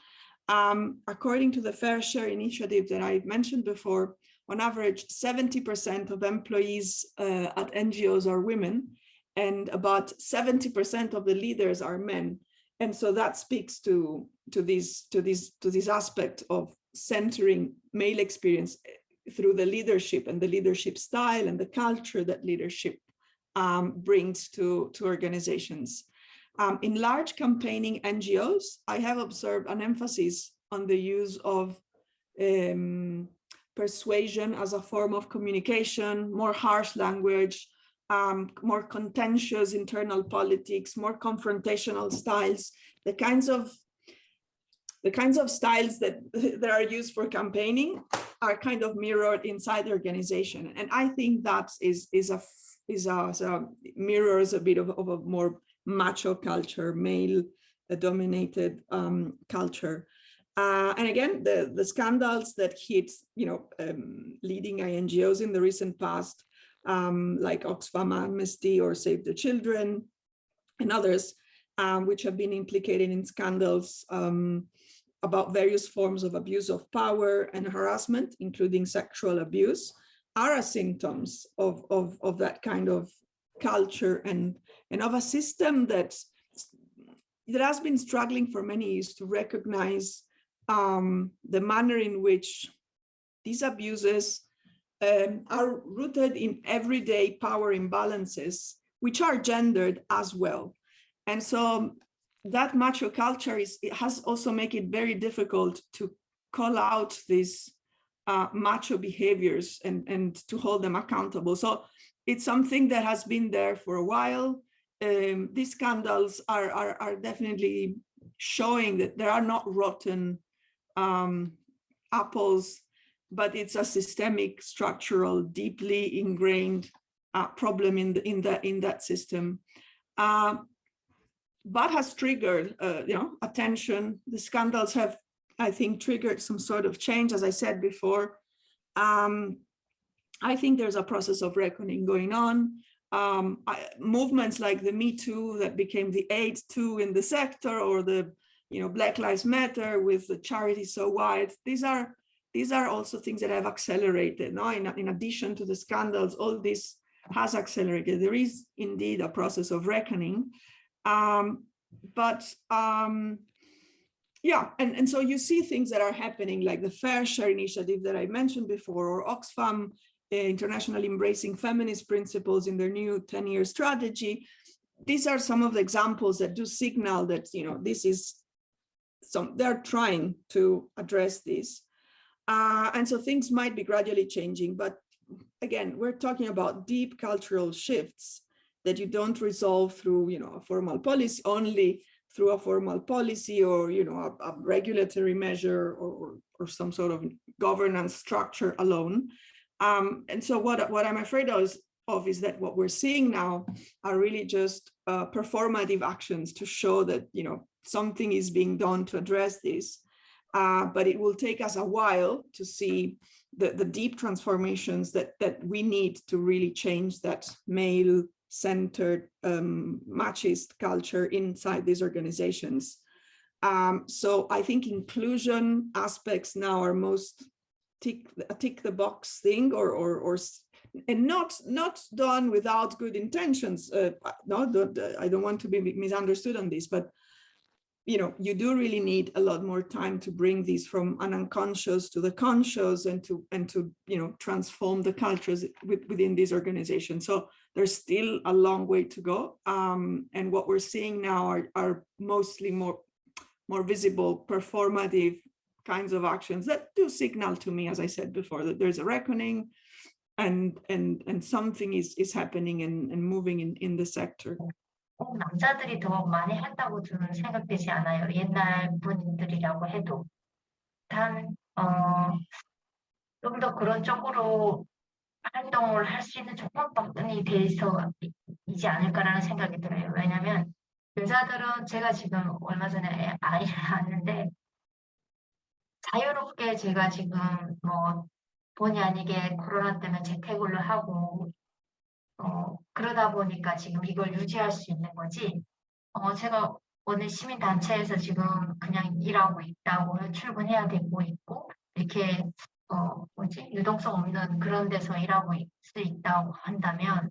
Um, according to the Fair Share initiative that I mentioned before, on average, 70% of employees uh, at NGOs are women and about 70% of the leaders are men. And so that speaks to, to, this, to, this, to this aspect of centering male experience eh, through the leadership and the leadership style and the culture that leadership um, brings to, to organizations. Um, in large campaigning NGOs, I have observed an emphasis on the use of um, persuasion as a form of communication, more harsh language, um, more contentious internal politics, more confrontational styles, the kinds of the kinds of styles that, [laughs] that are used for campaigning are kind of mirrored inside the organization. And I think that is, is a is a, is a mirrors a bit of, of a more macho culture, male dominated um, culture. Uh, and again, the, the scandals that hit, you know, um, leading NGOs in the recent past, um, like Oxfam Amnesty or Save the Children and others, um, which have been implicated in scandals um, about various forms of abuse of power and harassment, including sexual abuse, are symptoms of, of, of that kind of culture and, and of a system that, that has been struggling for many years to recognize um, the manner in which these abuses um, are rooted in everyday power imbalances, which are gendered as well. And so that macho culture is it has also make it very difficult to call out these uh, macho behaviors and, and to hold them accountable. So it's something that has been there for a while. Um, these scandals are, are, are definitely showing that there are not rotten um, apples, but it's a systemic, structural, deeply ingrained uh, problem in the, in that in that system. Uh, but has triggered, uh, you know, attention. The scandals have, I think, triggered some sort of change, as I said before. Um, I think there's a process of reckoning going on. Um, I, movements like the Me Too that became the AIDS Too in the sector, or the, you know, Black Lives Matter with the Charity So White. These are these are also things that have accelerated. No, in, in addition to the scandals, all this has accelerated. There is indeed a process of reckoning. Um, but um, yeah, and, and so you see things that are happening like the Fair Share initiative that I mentioned before, or Oxfam uh, International Embracing Feminist Principles in their new 10-year strategy. These are some of the examples that do signal that, you know, this is some, they're trying to address this. Uh, and so things might be gradually changing, but again, we're talking about deep cultural shifts that you don't resolve through, you know, a formal policy, only through a formal policy or, you know, a, a regulatory measure or, or, or, some sort of governance structure alone. Um, and so what, what I'm afraid of is, of is that what we're seeing now are really just uh, performative actions to show that, you know, something is being done to address this. Uh, but it will take us a while to see the, the deep transformations that, that we need to really change that male centered um, machist culture inside these organizations. Um, so I think inclusion aspects now are most tick, tick the box thing or, or, or and not not done without good intentions. Uh, no, don't, I don't want to be misunderstood on this, but you know, you do really need a lot more time to bring these from an unconscious to the conscious and to and to you know transform the cultures within these organizations. So there's still a long way to go. Um, and what we're seeing now are, are mostly more, more visible performative kinds of actions that do signal to me, as I said before, that there's a reckoning and and and something is is happening and, and moving in, in the sector. 꼭 남자들이 더 많이 한다고 저는 생각되지 않아요. 옛날 분들이라고 해도. 단, 어, 좀 더 그런 쪽으로 활동을 할 수 있는 조건법들이 돼 있어 이지 않을까라는 생각이 들어요. 왜냐하면 여자들은 제가 지금 얼마 전에 아이를 [laughs] 낳았는데 자유롭게 제가 지금 뭐 본의 아니게 코로나 때문에 재택을 하고 어 그러다 보니까 지금 이걸 유지할 수 있는 거지 어 제가 어느 시민단체에서 지금 그냥 일하고 있다고 출근해야 되고 있고 이렇게 어, 뭐지 유동성 없는 그런 데서 일하고 있을 수 있다고 한다면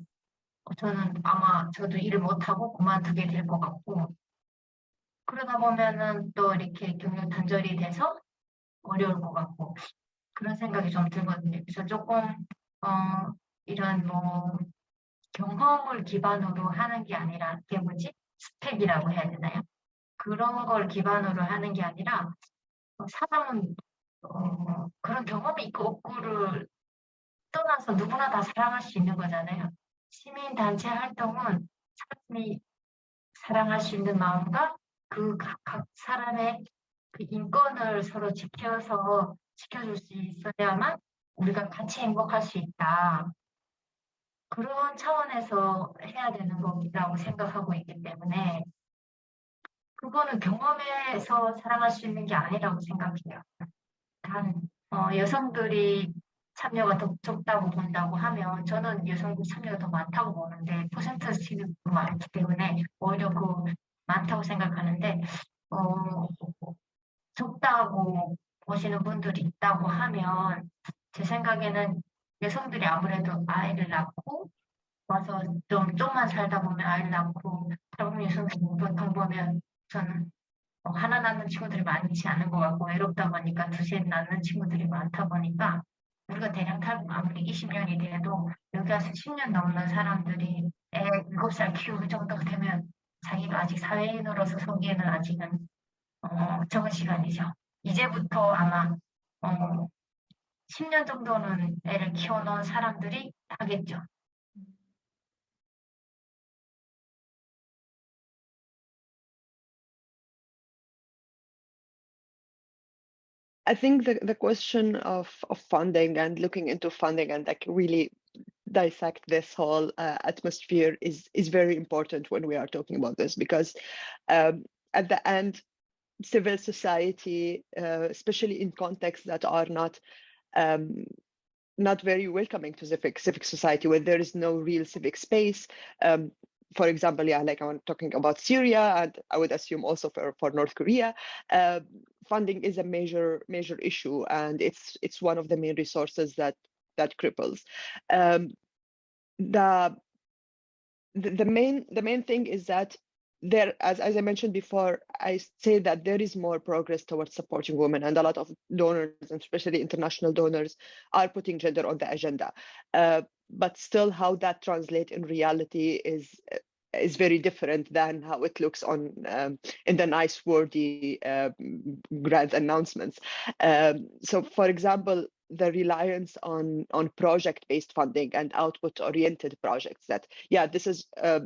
저는 아마 저도 일을 못하고 그만두게 될 것 같고 그러다 보면은 또 이렇게 경력 단절이 돼서 어려울 것 같고 그런 생각이 좀 들거든요. 그래서 조금 어, 이런 뭐 경험을 기반으로 하는 게 아니라 그게 뭐지? 스펙이라고 해야 되나요? 그런 걸 기반으로 하는 게 아니라 어, 사람은 어, 그런 경험이 있고 없고를 떠나서 누구나 다 사랑할 수 있는 거잖아요. 시민단체 활동은 사람이 사랑할 수 있는 마음과 그 각 사람의 그 인권을 서로 지켜서 지켜줄 수 있어야만 우리가 같이 행복할 수 있다. 그런 차원에서 해야 되는 거라고 생각하고 있기 때문에 그거는 경험에서 사랑할 수 있는 게 아니라고 생각해요. 단 어, 여성들이 참여가 더 적다고 본다고 하면 저는 여성들 참여가 더 많다고 보는데 퍼센트 치는 많기 때문에 오히려 그 많다고 생각하는데 어, 적다고 보시는 분들이 있다고 하면 제 생각에는 여성들이 아무래도 아이를 낳고 와서 좀 좀만 살다 보면 아이를 낳고 젊은 여성들이 보통 보면 저는 어, 하나 낳는 친구들이 많지 않은 것 같고 외롭다 보니까 두셋 낳는 친구들이 많다 보니까 우리가 대량 탈북 아무리 20년이 돼도 여기 와서 10년 넘는 사람들이 애 7살 키우고 정도가 되면 자기가 아직 사회인으로서 서기에는 아직은 어, 적은 시간이죠. 이제부터 아마 어, 10년 정도는 애를 키워놓은 사람들이 하겠죠. I think the, the question of, of funding and looking into funding and like really dissect this whole uh, atmosphere is is very important when we are talking about this because um, at the end civil society uh, especially in contexts that are not um, not very welcoming to civic civic society where there is no real civic space um, for example, yeah, like I'm talking about Syria, and I would assume also for, for North Korea, uh, funding is a major major issue, and it's it's one of the main resources that that cripples. Um, the, the the main the main thing is that there, as, as I mentioned before, I say that there is more progress towards supporting women, and a lot of donors, and especially international donors, are putting gender on the agenda. Uh, but still, how that translates in reality is is very different than how it looks on um, in the nice wordy uh, grand announcements. Um, so, for example, the reliance on on project based funding and output oriented projects that yeah this is uh,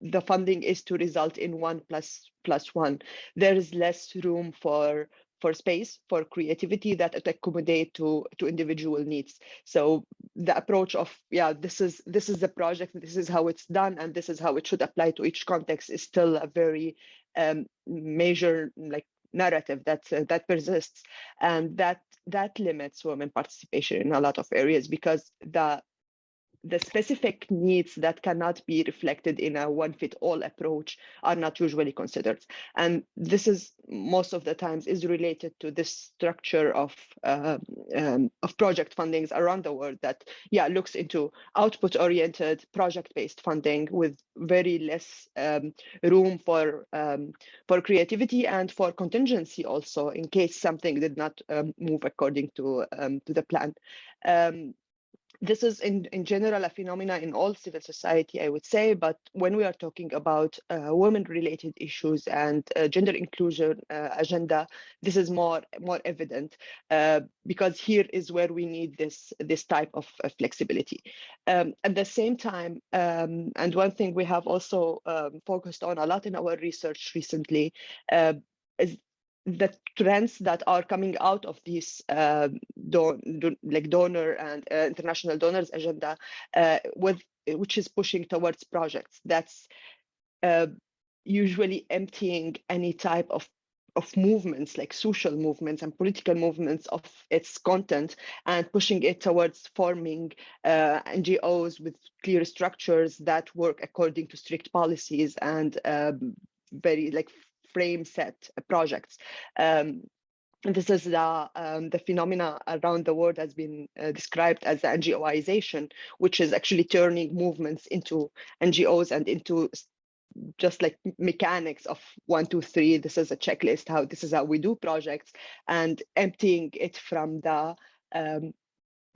the funding is to result in one plus plus one. There is less room for for space for creativity that accommodate to to individual needs. So the approach of yeah this is this is the project this is how it's done and this is how it should apply to each context is still a very um, major like narrative that uh, that persists. And that that limits women participation in a lot of areas because the the specific needs that cannot be reflected in a one fit all approach are not usually considered. And this is most of the times is related to this structure of uh, um, of project fundings around the world that yeah looks into output oriented project based funding with very less um, room for um, for creativity and for contingency also in case something did not um, move according to um, to the plan this is in, in general a phenomena in all civil society, I would say, but when we are talking about uh, women-related issues and uh, gender inclusion uh, agenda, this is more more evident uh, because here is where we need this this type of flexibility. Um, at the same time, um, and one thing we have also um, focused on a lot in our research recently uh, is the trends that are coming out of this uh, like donor and uh, international donors agenda uh, with which is pushing towards projects. That's uh, usually emptying any type of of movements like social movements and political movements of its content and pushing it towards forming uh, NGOs with clear structures that work according to strict policies and um, very like frame set projects. Um, this is the um, the phenomena around the world has been uh, described as the NGOization, which is actually turning movements into NGOs and into just like mechanics of one, two, three. This is a checklist. How this is how we do projects, and emptying it from the um,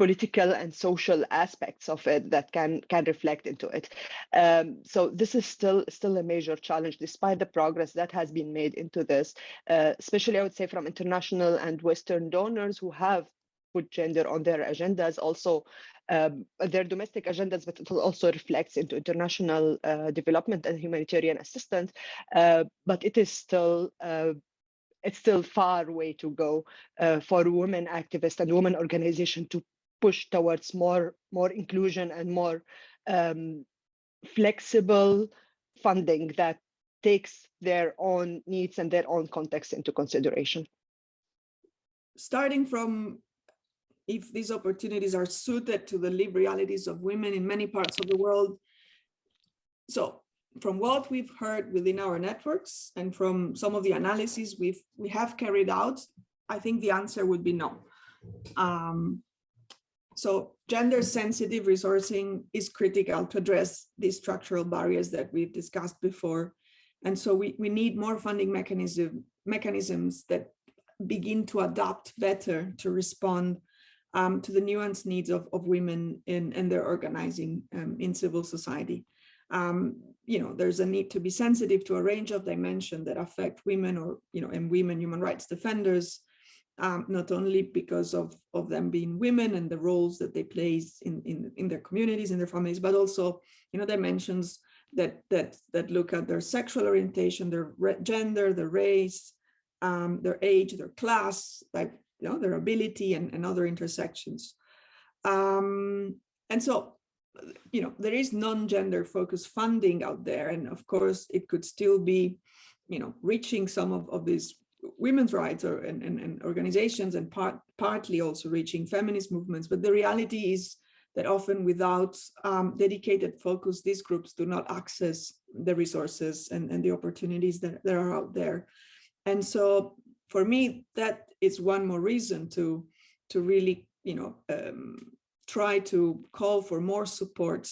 political and social aspects of it that can can reflect into it. Um, so this is still still a major challenge, despite the progress that has been made into this, uh, especially I would say from international and Western donors who have put gender on their agendas, also um, their domestic agendas, but it also reflects into international uh, development and humanitarian assistance. Uh, but it is still uh, it's still far way to go uh, for women activists and women organization to push towards more more inclusion and more um, flexible funding that takes their own needs and their own context into consideration. Starting from if these opportunities are suited to the lived realities of women in many parts of the world. So from what we've heard within our networks and from some of the analyses we've we have carried out, I think the answer would be no. Um, so gender sensitive resourcing is critical to address these structural barriers that we've discussed before. And so we, we need more funding mechanism, mechanisms that begin to adapt better to respond um, to the nuanced needs of, of women in, in their organizing um, in civil society. Um, you know, there's a need to be sensitive to a range of dimensions that affect women or, you know, and women human rights defenders, um, not only because of, of them being women and the roles that they play in, in, in their communities, in their families, but also, you know, dimensions that, that, that look at their sexual orientation, their gender, their race, um, their age, their class, like you know, their ability and, and other intersections. Um, and so, you know, there is non-gender focused funding out there. And of course, it could still be, you know, reaching some of, of these women's rights or and, and, and organizations and part, partly also reaching feminist movements. But the reality is that often without um, dedicated focus, these groups do not access the resources and, and the opportunities that, that are out there. And so for me, that is one more reason to, to really, you know, um, try to call for more support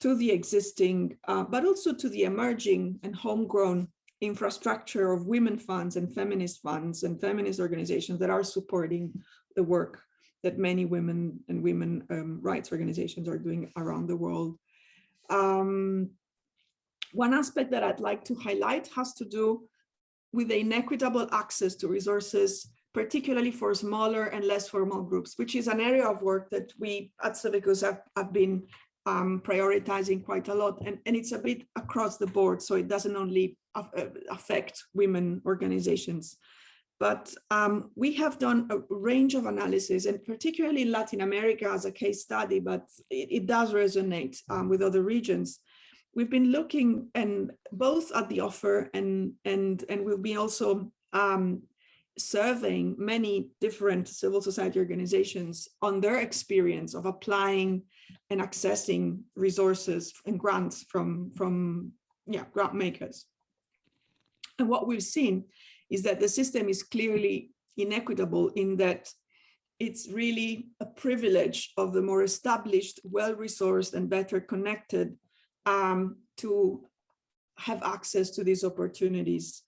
to the existing, uh, but also to the emerging and homegrown infrastructure of women funds and feminist funds and feminist organizations that are supporting the work that many women and women um, rights organizations are doing around the world. Um, one aspect that I'd like to highlight has to do with the inequitable access to resources, particularly for smaller and less formal groups, which is an area of work that we at Civicus have, have been um, prioritizing quite a lot. And, and it's a bit across the board, so it doesn't only uh, affect women organizations. But um, we have done a range of analysis, and particularly Latin America as a case study, but it, it does resonate um, with other regions we've been looking and both at the offer and and and we'll be also um, surveying many different civil society organizations on their experience of applying and accessing resources and grants from from yeah grant makers and what we've seen is that the system is clearly inequitable in that it's really a privilege of the more established well-resourced and better connected um, to have access to these opportunities.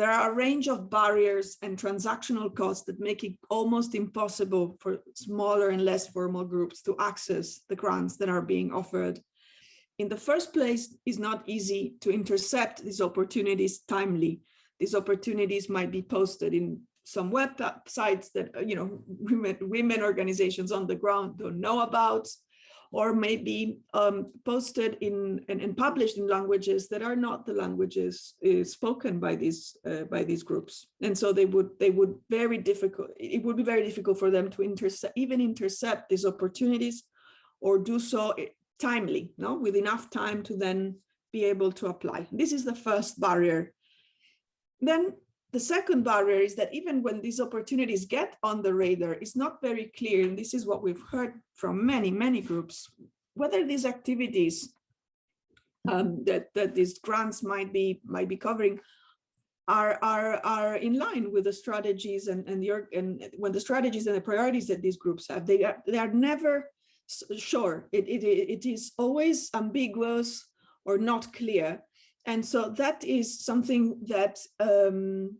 There are a range of barriers and transactional costs that make it almost impossible for smaller and less formal groups to access the grants that are being offered. In the first place, it's not easy to intercept these opportunities timely. These opportunities might be posted in some websites that you know [laughs] women, women organizations on the ground don't know about or maybe um, posted in and, and, published in languages that are not the languages uh, spoken by these uh, by these groups. And so they would they would very difficult it would be very difficult for them to intercept even intercept these opportunities or do so eh, timely no? With enough time to then be able to apply. This is the first barrier. Then the second barrier is that even when these opportunities get on the radar, it's not very clear, and this is what we've heard from many, many groups, whether these activities um, that, that these grants might be might be covering are, are, are in line with the strategies and, and, your and when the strategies and the priorities that these groups have, they are, they are never sure. It, it, it is always ambiguous or not clear and so that is something that um,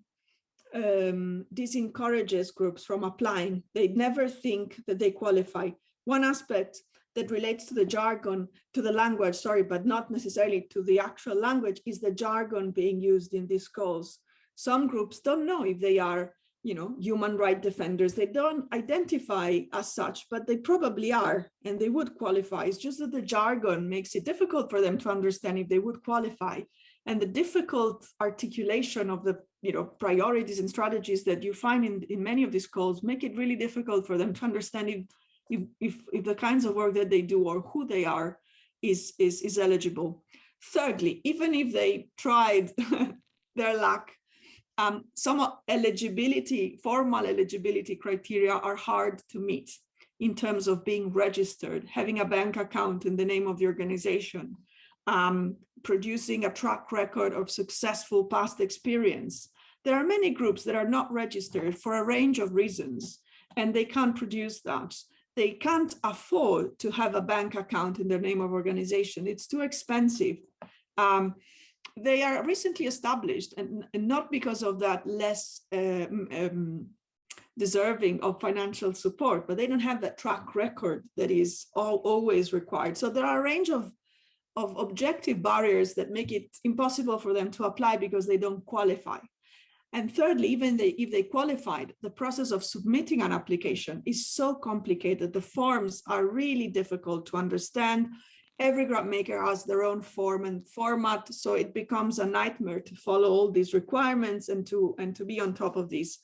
um, disencourages groups from applying. They never think that they qualify. one aspect that relates to the jargon, to the language, sorry, but not necessarily to the actual language, is the jargon being used in these calls. Some groups don't know if they are, you know, human right defenders. They don't identify as such, but they probably are, and they would qualify. It's just that the jargon makes it difficult for them to understand if they would qualify. And the difficult articulation of the, you know, priorities and strategies that you find in, in many of these calls make it really difficult for them to understand if if, if, if the kinds of work that they do or who they are is, is, is eligible. Thirdly, even if they tried [laughs] their luck, um, some eligibility, formal eligibility criteria are hard to meet in terms of being registered, having a bank account in the name of the organization, um, producing a track record of successful past experience. There are many groups that are not registered for a range of reasons, and they can't produce that they can't afford to have a bank account in their name of organization. It's too expensive. Um, they are recently established and, and, not because of that less um, um, deserving of financial support, but they don't have that track record that is all, always required. So there are a range of, of objective barriers that make it impossible for them to apply because they don't qualify. And thirdly, even they, if they qualified, the process of submitting an application is so complicated. The forms are really difficult to understand. Every grant maker has their own form and format, so it becomes a nightmare to follow all these requirements and to and to be on top of these.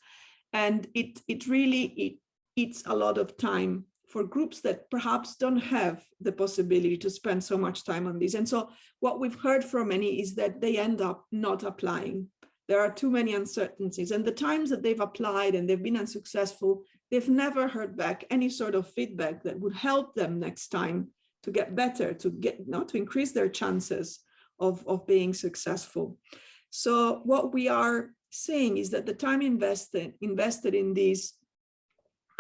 And it it really it eats a lot of time for groups that perhaps don't have the possibility to spend so much time on this. And so what we've heard from many is that they end up not applying there are too many uncertainties and the times that they've applied and they've been unsuccessful, they've never heard back any sort of feedback that would help them next time to get better, to get not to increase their chances of, of being successful. So what we are saying is that the time invested invested in these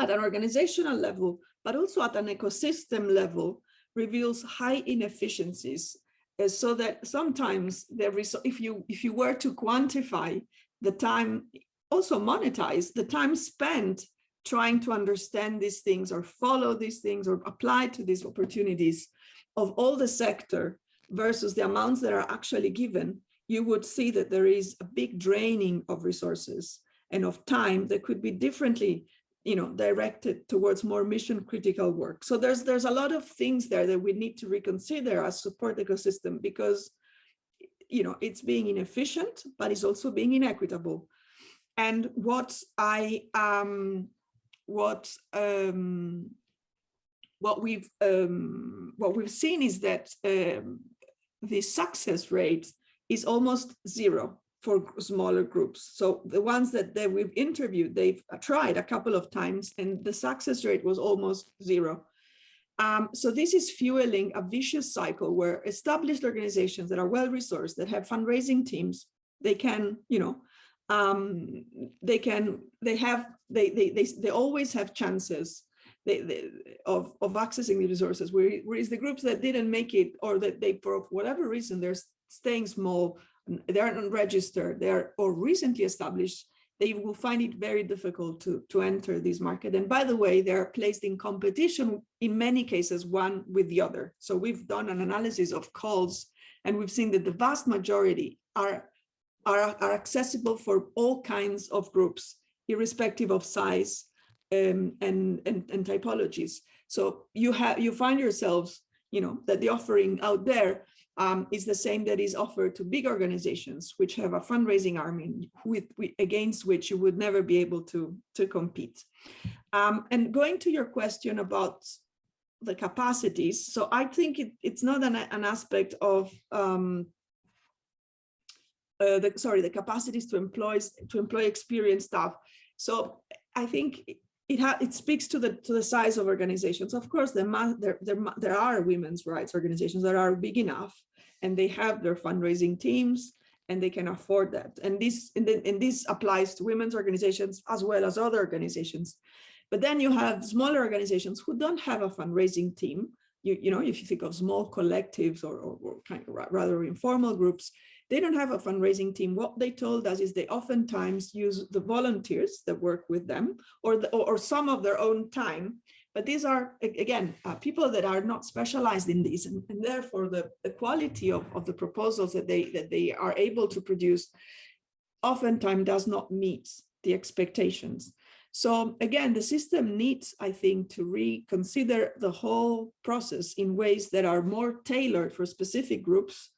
at an organizational level, but also at an ecosystem level, reveals high inefficiencies eh, so that sometimes there is, if you if you were to quantify the time, also monetize the time spent trying to understand these things or follow these things or apply to these opportunities of all the sector versus the amounts that are actually given, you would see that there is a big draining of resources and of time that could be differently you know, directed towards more mission critical work. So there's there's a lot of things there that we need to reconsider as support ecosystem because, you know, it's being inefficient, but it's also being inequitable. And what I um what um what we've um what we've seen is that um the success rate is almost zero for smaller groups. So the ones that, that we've interviewed, they've tried a couple of times and the success rate was almost zero. Um, so this is fueling a vicious cycle where established organizations that are well-resourced, that have fundraising teams, they can, you know, um, they can, they have, they, they, they, they always have chances they, they, of, of accessing the resources, whereas the groups that didn't make it or that they, for whatever reason, they're staying small, they aren't unregistered, they're or recently established, they will find it very difficult to, to enter this market. And by the way, they're placed in competition in many cases, one with the other. So we've done an analysis of calls and we've seen that the vast majority are, are, are accessible for all kinds of groups, irrespective of size um, and, and, and typologies. So you have you find yourselves, you know, that the offering out there um, is the same that is offered to big organizations which have a fundraising army with, with against which you would never be able to to compete um, and going to your question about the capacities so i think it, it's not an, an aspect of um, uh, the sorry the capacities to employ to employ experienced staff so i think it it speaks to the to the size of organizations. Of course, there there there there are women's rights organizations that are big enough, and they have their fundraising teams, and they can afford that. And this and, and this applies to women's organizations as well as other organizations. But then you have smaller organizations who don't have a fundraising team. You, you know, if you think of small collectives or, or, or kind of rather informal groups, they don't have a fundraising team. What they told us is they oftentimes use the volunteers that work with them or, the, or some of their own time, but these are, again, uh, people that are not specialized in these, and, and therefore the, the quality of, of the proposals that they, that they are able to produce oftentimes does not meet the expectations. So again, the system needs, I think, to reconsider the whole process in ways that are more tailored for specific groups,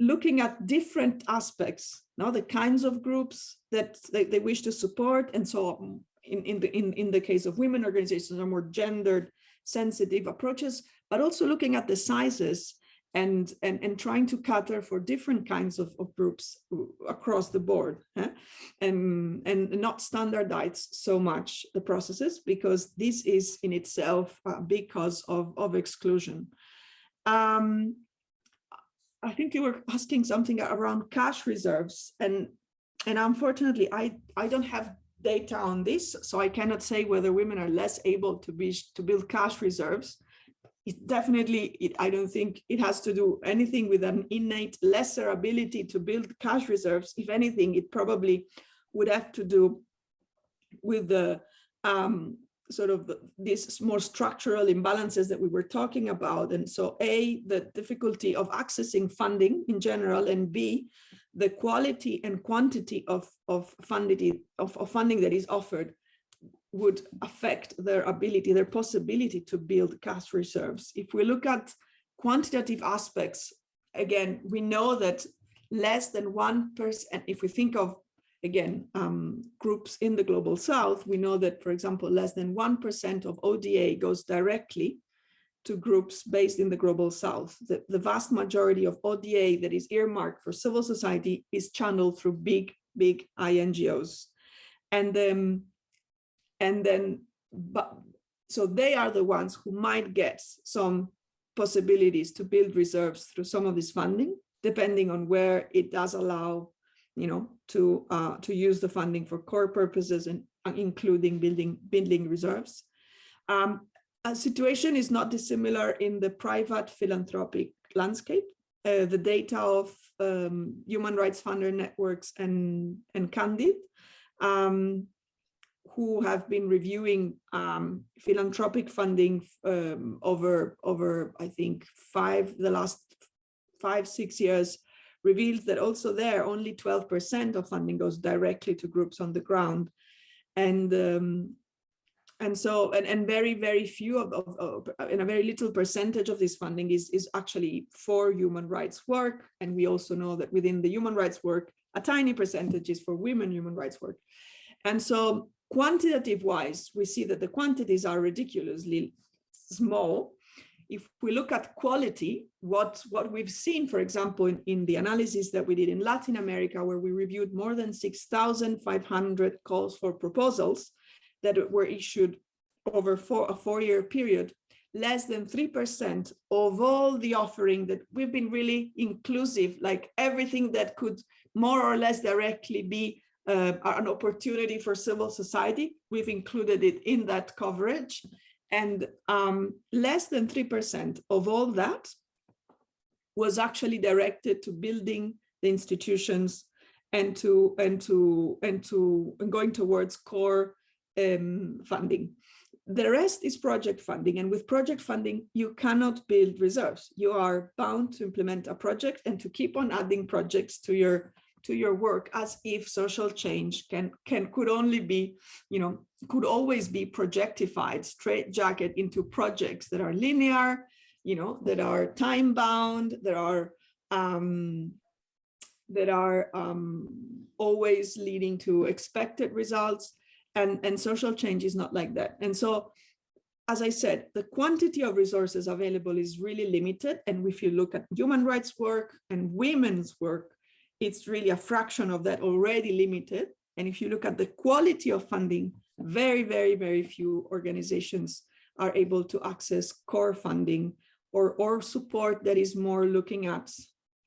looking at different aspects, now the kinds of groups that they, they wish to support and so on. In, in, the, in, in the case of women organizations are more gendered sensitive approaches, but also looking at the sizes and, and, and trying to cater for different kinds of, of groups across the board eh? and, and not standardize so much the processes because this is in itself a big cause of, of exclusion. Um, I think you were asking something around cash reserves and and unfortunately I I don't have data on this so I cannot say whether women are less able to be to build cash reserves. It definitely it, I don't think it has to do anything with an innate lesser ability to build cash reserves. If anything it probably would have to do with the um, sort of these more structural imbalances that we were talking about. And so A, the difficulty of accessing funding in general, and B, the quality and quantity of, of, funding, of, of funding that is offered would affect their ability, their possibility to build cash reserves. If we look at quantitative aspects, again, we know that less than 1%, person if we think of again, um, groups in the global south, we know that, for example, less than 1% of ODA goes directly to groups based in the global south. The, the vast majority of ODA that is earmarked for civil society is channeled through big, big INGOs. And, um, and then, but, so they are the ones who might get some possibilities to build reserves through some of this funding, depending on where it does allow you know, to uh, to use the funding for core purposes and uh, including building building reserves. Um, a situation is not dissimilar in the private philanthropic landscape. Uh, the data of um, human rights funder networks and and Candid, um, who have been reviewing um, philanthropic funding um, over over I think five the last five six years reveals that also there only 12% of funding goes directly to groups on the ground. And um, and so and, and very very few of, of, of a very little percentage of this funding is is actually for human rights work and we also know that within the human rights work a tiny percentage is for women human rights work and so quantitative wise we see that the quantities are ridiculously small if we look at quality, what, what we've seen, for example, in, in the analysis that we did in Latin America, where we reviewed more than 6,500 calls for proposals that were issued over four, a four-year period, less than 3% of all the offering that we've been really inclusive, like everything that could more or less directly be uh, an opportunity for civil society, we've included it in that coverage. And um, less than 3% of all that was actually directed to building the institutions and to and to and to and going towards core um, funding. The rest is project funding. And with project funding, you cannot build reserves. You are bound to implement a project and to keep on adding projects to your to your work as if social change can can could only be you know could always be projectified straight jacket into projects that are linear you know that are time bound that are um that are um always leading to expected results and and social change is not like that and so as I said, the quantity of resources available is really limited. And if you look at human rights work and women's work, it's really a fraction of that already limited. And if you look at the quality of funding, very, very, very few organizations are able to access core funding or, or support that is more looking at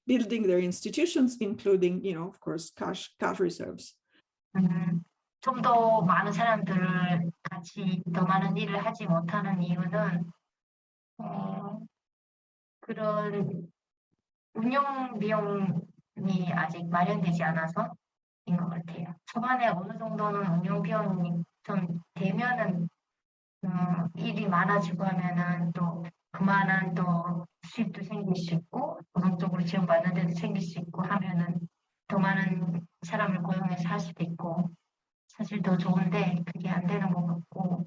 building their institutions, including, you know, of course, cash, cash reserves. 음, 좀더 많은 사람들을 같이 더 많은 일을 하지 못하는 이유는 어, 그런 운영 비용 이 아직 마련되지 않아서 인 것 같아요. 초반에 어느 정도는 운영 비용이 좀 되면은 음, 일이 많아지고 하면은 또 그만한 또 수입도 생길 수 있고 노동적으로 지원받는 데도 생길 수 있고 하면은 더 많은 사람을 고용해서 할 수도 있고 사실 더 좋은데 그게 안 되는 것 같고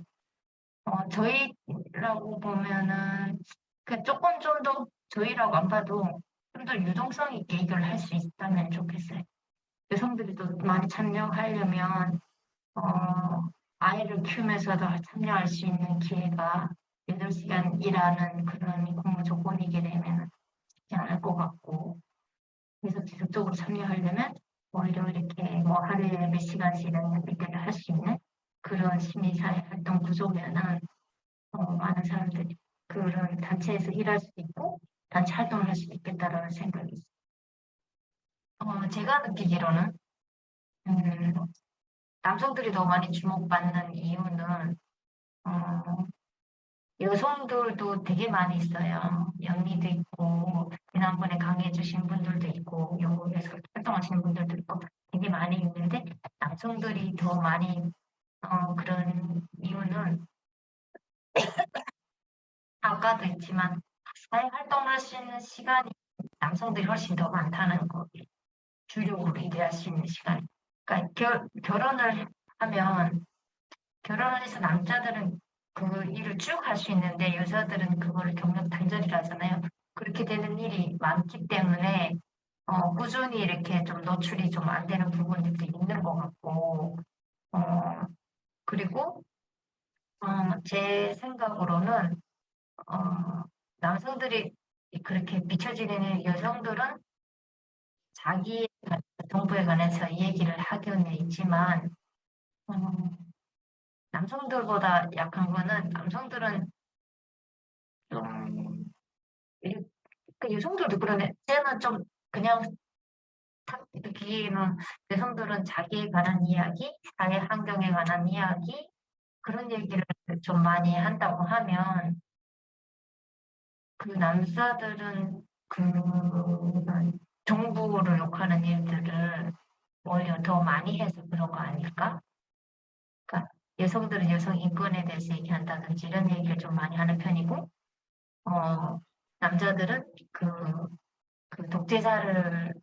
어, 저희라고 보면은 그 조금 좀 더 저희라고 안 봐도 좀 더 유동성 있게 이걸 할수 있다면 좋겠어요. 여성들이 또 많이 참여하려면 어, 아이를 키우면서도 참여할 수 있는 기회가 8시간 일하는 그런 근무 조건이게 되면 쉽지 않을 것 같고 그래서 지속적으로 참여하려면 오히려 이렇게 뭐 하루에 몇 시간씩 이런 일들을 할 수 있는 그런 시민사회 활동 구조면은 어, 많은 사람들이 그런 단체에서 일할 수도 있고 단체 활동을 할 수도 있겠다라는 생각이 있어요. 어, 제가 느끼기로는 음, 남성들이 더 많이 주목받는 이유는 어, 여성들도 되게 많이 있어요. 영리도 있고 지난번에 강의해 주신 분들도 있고 영국에서 활동하시는 분들도 있고 되게 많이 있는데 남성들이 더 많이 어, 그런 이유는 [coughs] 아까도 있지만 사회 활동할 수 있는 시간이 남성들이 훨씬 더 많다는 거 주력으로 일할 수 있는 시간. 그러니까 결, 결혼을 하면 결혼을 해서 남자들은 그 일을 쭉 할 수 있는데 여자들은 그거를 경력 단절이라 하잖아요. 그렇게 되는 일이 많기 때문에 어, 꾸준히 이렇게 좀 노출이 좀 안 되는 부분들도 있는 것 같고 어, 그리고 어, 제 생각으로는 어, 남성들이 그렇게 비춰지는 여성들은 자기 정부에 관해서 얘기를 하고는 있지만 어, 남성들보다 약한 거는 남성들은 좀 일- 그 여성들도 그러네. 쟤는 좀 그냥 탁 느끼기는 여성들은 자기에 관한 이야기, 사회 환경에 관한 이야기 그런 얘기를 좀 많이 한다고 하면 그 남자들은 그 정부를 욕하는 일들을 오히려 더 많이 해서 그런 거 아닐까? 그러니까 여성들은 여성 인권에 대해서 얘기한다든지 이런 얘기를 좀 많이 하는 편이고, 어, 남자들은 그, 그 독재자를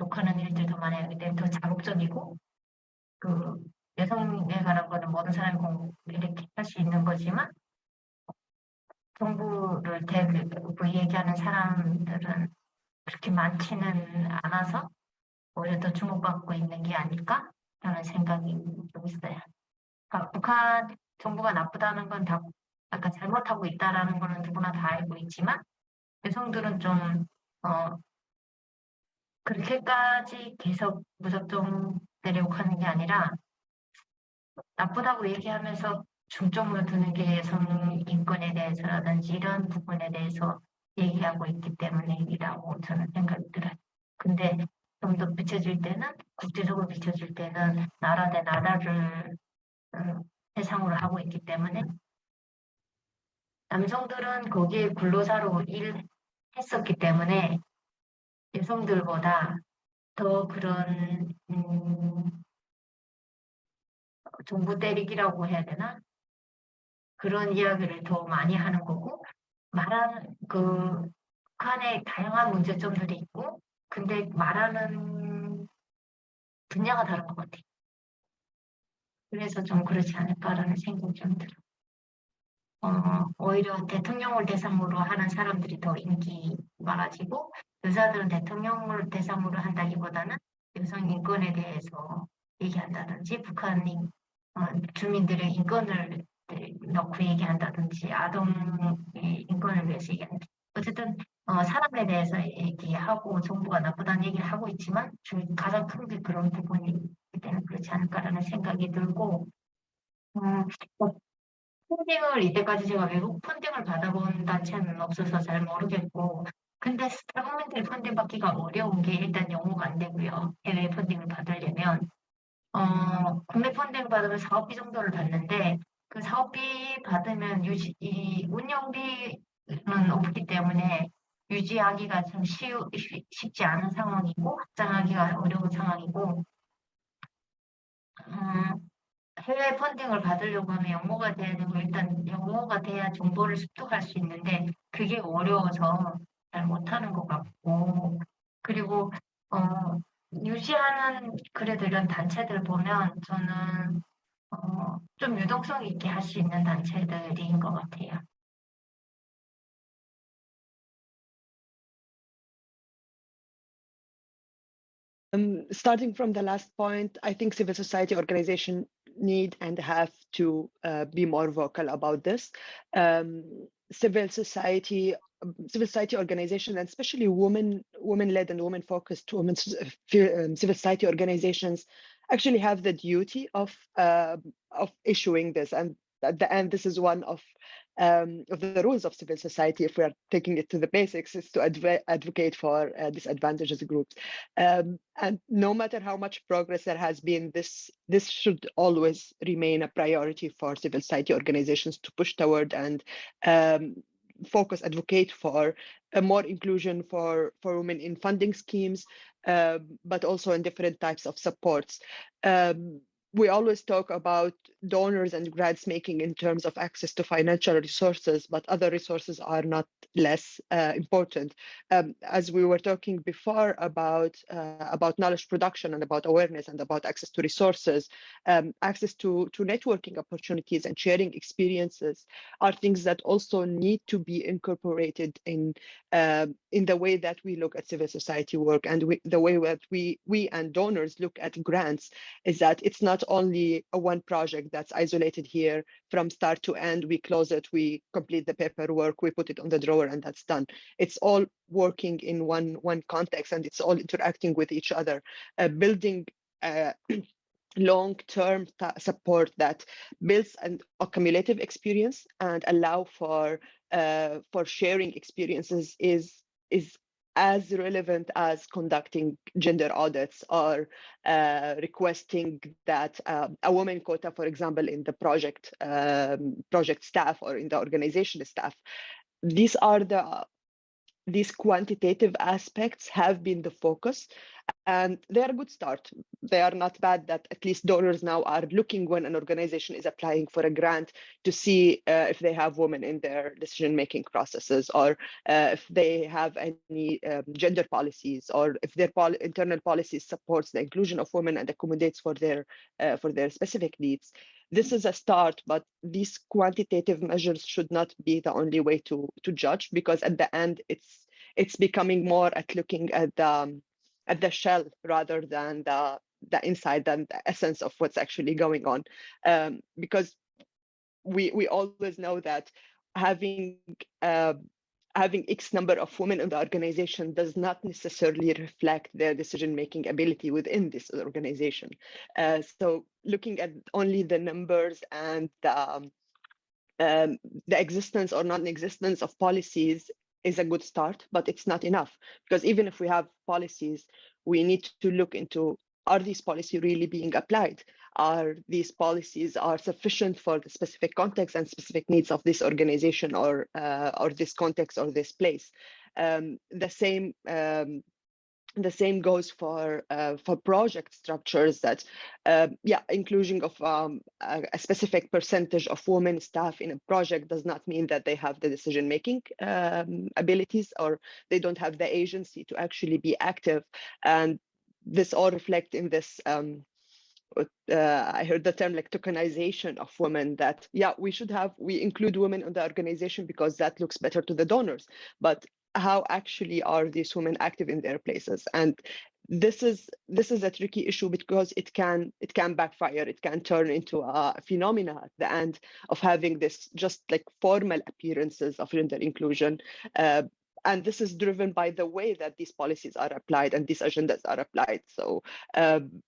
욕하는 일들 더 많이 하기 때문에 더 자극적이고, 그 여성에 관한 거는 모든 사람이 공 이렇게 할 수 있는 거지만, 정부를 대그 얘기하는 사람들은 그렇게 많지는 않아서 오히려 더 주목받고 있는 게 아닐까? 라는 생각이 좀 있어요. 그러니까 북한 정부가 나쁘다는 건 다 약간 잘못하고 있다라는 거는 누구나 다 알고 있지만 여성들은 좀 어, 그렇게까지 계속 무작정 내려욕하는 게 아니라 나쁘다고 얘기하면서 중점으로 두는 게 여성 인권에 대해서라든지 이런 부분에 대해서 얘기하고 있기 때문이라고 저는 생각이 들어요. 근데 좀 더 비춰질 때는 국제적으로 비춰질 때는 나라 대 나라를 음, 대상으로 하고 있기 때문에 남성들은 거기에 근로자로 일했었기 때문에 여성들보다 더 그런 음, 정부 때리기라고 해야 되나? 그런 이야기를 더 많이 하는 거고 말하는 그 북한의 다양한 문제점들이 있고 근데 말하는 분야가 다른 것 같아요. 그래서 좀 그렇지 않을까라는 생각이 좀 들어요. 어, 오히려 대통령을 대상으로 하는 사람들이 더 인기 많아지고 여자들은 대통령을 대상으로 한다기보다는 여성 인권에 대해서 얘기한다든지 북한이 어, 주민들의 인권을 넣고 얘기한다든지 아동의 인권을 위해서 얘기하는 어쨌든 어, 사람에 대해서 얘기하고 정부가 나쁘다는 얘기를 하고 있지만 주, 가장 큰 게 그런 부분이기 때문에 그렇지 않을까라는 생각이 들고 음, 뭐, 펀딩을 이때까지 제가 외국 펀딩을 받아본 단체는 없어서 잘 모르겠고 근데 스타 국민들이 펀딩 받기가 어려운 게 일단 영어가 안 되고요. 해외 펀딩을 받으려면. 어, 국내 펀딩 받으면 사업비 정도를 받는데 그 사업비 받으면 유지 이 운영비는 없기 때문에 유지하기가 참 쉬우, 쉬- 쉽지 않은 상황이고 확장하기가 어려운 상황이고 음, 해외 펀딩을 받으려고 하면 영어가 돼야 되고 일단 영어가 돼야 정보를 습득할 수 있는데 그게 어려워서 잘 못하는 것 같고 그리고 어, 유지하는 그래도 이런 단체들 보면 저는 어, 좀 유동성 있게 할 수 있는 단체들인 것 같아요. Um, starting from the last point, I think civil society organization need and have to uh, be more vocal about this. Um, civil society, um, civil society organization, and especially women, women-led and women-focused women um, civil society organizations, actually have the duty of uh, of issuing this. And at the end, this is one of um, of the rules of civil society, if we are taking it to the basics, is to adv advocate for uh, disadvantaged groups. Um, and no matter how much progress there has been, this this should always remain a priority for civil society organizations to push toward and um, focus, advocate for more inclusion for for women in funding schemes, uh, but also in different types of supports. Um, we always talk about donors and grants making in terms of access to financial resources, but other resources are not less uh, important. Um, as we were talking before about uh, about knowledge production and about awareness and about access to resources, um, access to to networking opportunities and sharing experiences are things that also need to be incorporated in uh, in the way that we look at civil society work and we, the way that we we and donors look at grants is that it's not only a one project that's isolated here from start to end. We close it, we complete the paperwork, we put it on the drawer, and that's done. It's all working in one one context, and it's all interacting with each other, uh, building. Uh, [clears throat] long-term support that builds an accumulative experience and allow for uh, for sharing experiences is is as relevant as conducting gender audits or uh, requesting that uh, a woman quota, for example, in the project um, project staff or in the organization staff. These are the these quantitative aspects have been the focus and they are a good start. They are not bad that at least donors now are looking when an organization is applying for a grant to see uh, if they have women in their decision-making processes or uh, if they have any um, gender policies or if their pol internal policies supports the inclusion of women and accommodates for their uh, for their specific needs. This is a start, but these quantitative measures should not be the only way to to judge because at the end it's it's becoming more at looking at the at the shell rather than the the inside and the essence of what's actually going on. Um, because we we always know that having uh, having X number of women in the organization does not necessarily reflect their decision making ability within this organization. Uh, so looking at only the numbers and the, um, um, the existence or non-existence of policies is a good start, but it's not enough because even if we have policies, we need to look into are these policies really being applied? Are these policies are sufficient for the specific context and specific needs of this organization or uh, or this context or this place? Um, the same um, the same goes for uh, for project structures that uh, yeah inclusion of um, a, a, specific percentage of women staff in a project does not mean that they have the decision making um, abilities or they don't have the agency to actually be active and this all reflect in this um, uh, I heard the term like tokenization of women that, yeah, we should have, we include women in the organization because that looks better to the donors. But how actually are these women active in their places? And this is this is a tricky issue because it can it can backfire. It can turn into a phenomena at the end of having this just like formal appearances of gender inclusion. Uh, and this is driven by the way that these policies are applied and these agendas are applied. So um,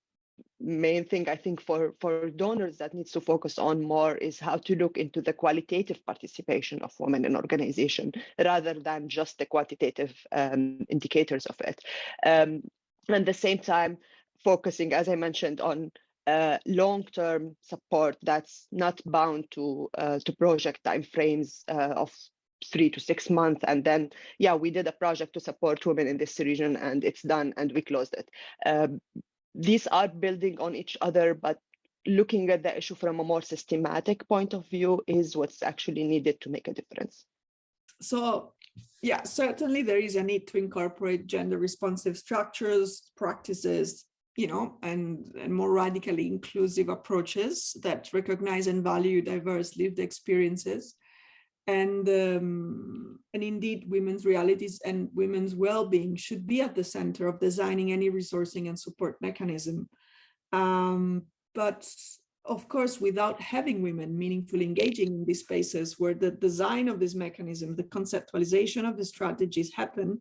main thing I think for, for donors that needs to focus on more is how to look into the qualitative participation of women in organization rather than just the quantitative um, indicators of it. Um, and at the same time, focusing, as I mentioned, on uh, long-term support that's not bound to uh, to project timeframes uh, of three to six months and then yeah we did a project to support women in this region and it's done and we closed it um, these are building on each other, but looking at the issue from a more systematic point of view is what's actually needed to make a difference. So yeah, certainly there is a need to incorporate gender responsive structures, practices, you know, and, and more radically inclusive approaches that recognize and value diverse lived experiences. And, um, and indeed, women's realities and women's well-being should be at the center of designing any resourcing and support mechanism. Um, but of course, without having women meaningfully engaging in these spaces where the design of this mechanism, the conceptualization of the strategies happen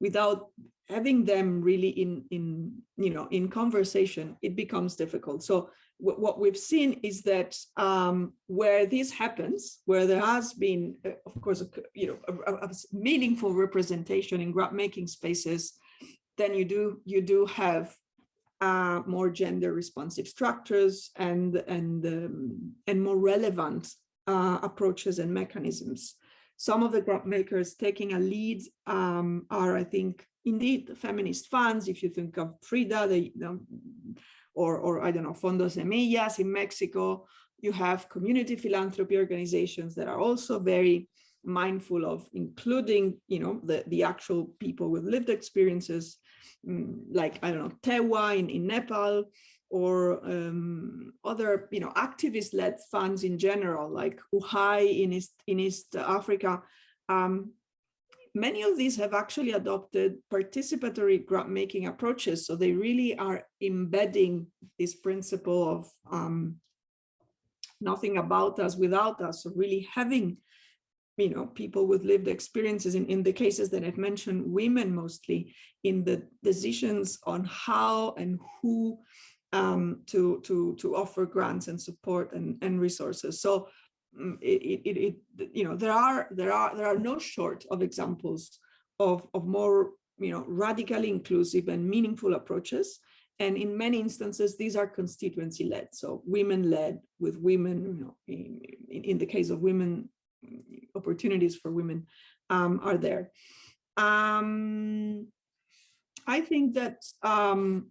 without having them really in, in, you know, in conversation, it becomes difficult. So what we've seen is that um, where this happens, where there has been, uh, of course, a, you know, a, a meaningful representation in grant making spaces, then you do you do have uh, more gender responsive structures and and um, and more relevant uh, approaches and mechanisms. Some of the grant makers taking a lead um, are, I think, indeed feminist funds. If you think of Frida, the, or, or I don't know, Fondos Semillas in Mexico. You have community philanthropy organizations that are also very mindful of including, you know, the, the actual people with lived experiences, mm, like, I don't know, Tewa in, in Nepal, or um, other, you know, activist-led funds in general, like UHAI in East, in East Africa. Um, many of these have actually adopted participatory grant making approaches. So they really are embedding this principle of um, nothing about us without us, so really having you know, people with lived experiences in, in the cases that I've mentioned, women mostly in the decisions on how and who um, to, to, to offer grants and support and, and resources. So it, it, it, you know, there are there are there are no short of examples of of more you know radically inclusive and meaningful approaches. And in many instances, these are constituency led, so women led with women, you know, in, in the case of women, opportunities for women um, are there. Um, I think that um,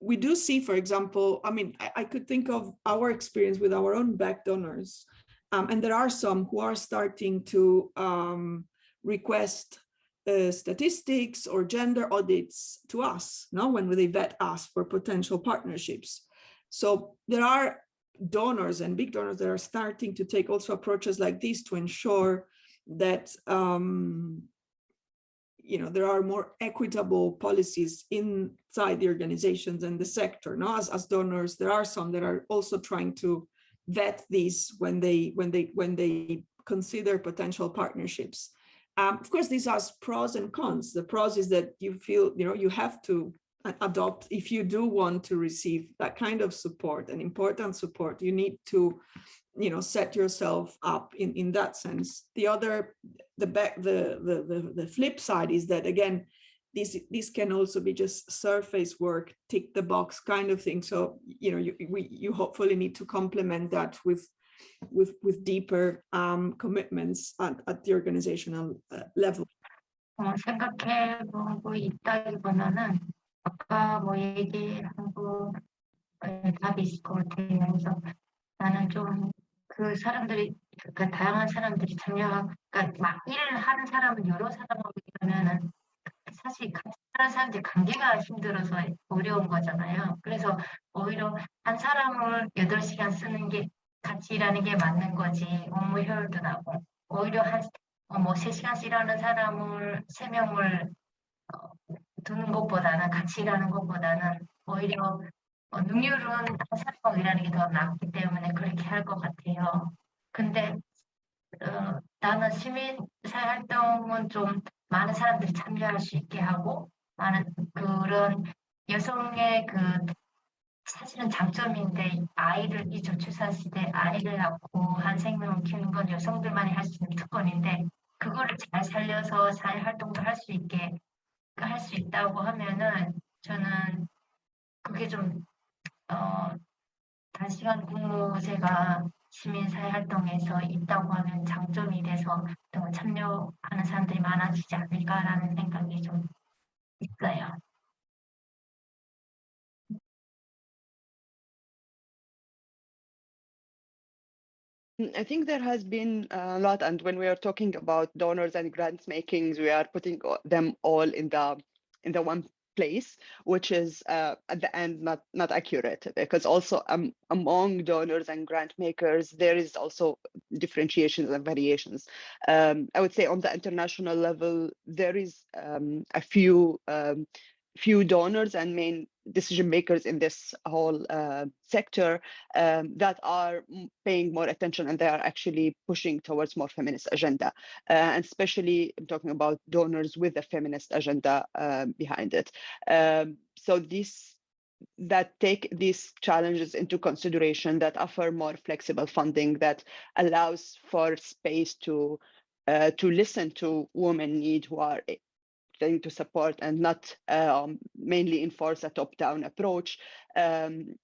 we do see, for example, I mean, I, I, could think of our experience with our own back donors um, and there are some who are starting to um, request uh, statistics or gender audits to us, no, when they vet us for potential partnerships. So there are donors and big donors that are starting to take also approaches like this to ensure that um, you know there are more equitable policies inside the organizations and the sector. No, as, as donors, there are some that are also trying to vet these when they when they when they consider potential partnerships. Um, of course, these are pros and cons. The pros is that you feel you know you have to adopt if you do want to receive that kind of support and important support. You need to you know set yourself up in in that sense. The other the back the the the, the flip side is that again this this can also be just surface work tick the box kind of thing so you know you we, you hopefully need to complement that with with with deeper um, commitments at, at the organizational uh, level. 어, 생각해보고 있다기보다는 아까 뭐 얘기하고 답이 있을 것 같아요. 그래서 나는 좀 그 사람들이 그러니까 다양한 사람들이 참여, 그러니까 막 일을 하는 사람은 여러 사람하고 일하면은 사실 사는 사람들 관계가 힘들어서 어려운 거잖아요. 그래서 오히려 한 사람을 8시간 쓰는 게 같이 일하는 게 맞는 거지 업무 효율도 나고 오히려 한뭐 어, 3시간씩 일하는 사람을 3명을 어, 두는 것보다는 같이 일하는 것보다는 오히려 어, 능률은 한 사람하고 일하는 게 더 낫기 때문에 그렇게 할 것 같아요. 근데 어, 나는 시민사회 활동은 좀 많은 사람들이 참여할 수 있게 하고 많은 그런 여성의 그 사실은 장점인데 아이를 이 저출산 시대 아이를 낳고 한 생명을 키우는 건 여성들만이 할 수 있는 특권인데 그거를 잘 살려서 사회 활동도 할 수 있게 할 수 있다고 하면은 저는 그게 좀 어, 단시간 근무제가 시민사회 활동에서 있다고 하면 장점이 돼서 또 참여하는 사람들이 많아지지 않을까라는 생각이 좀 있어요. Mm, I think there has been a lot, and when we are talking about donors and grants makings, we are putting them all in the in the one place, which is uh, at the end not not accurate because also um, among donors and grant makers there is also differentiations and variations. Um, I would say on the international level there is um, a few um, few donors and main decision makers in this whole uh, sector um, that are paying more attention and they are actually pushing towards more feminist agenda. Uh, and especially i'm talking about donors with a feminist agenda um, behind it. Um, so this that take these challenges into consideration that offer more flexible funding that allows for space to uh, to listen to women need who are trying to support and not um, mainly enforce a top-down approach. Um,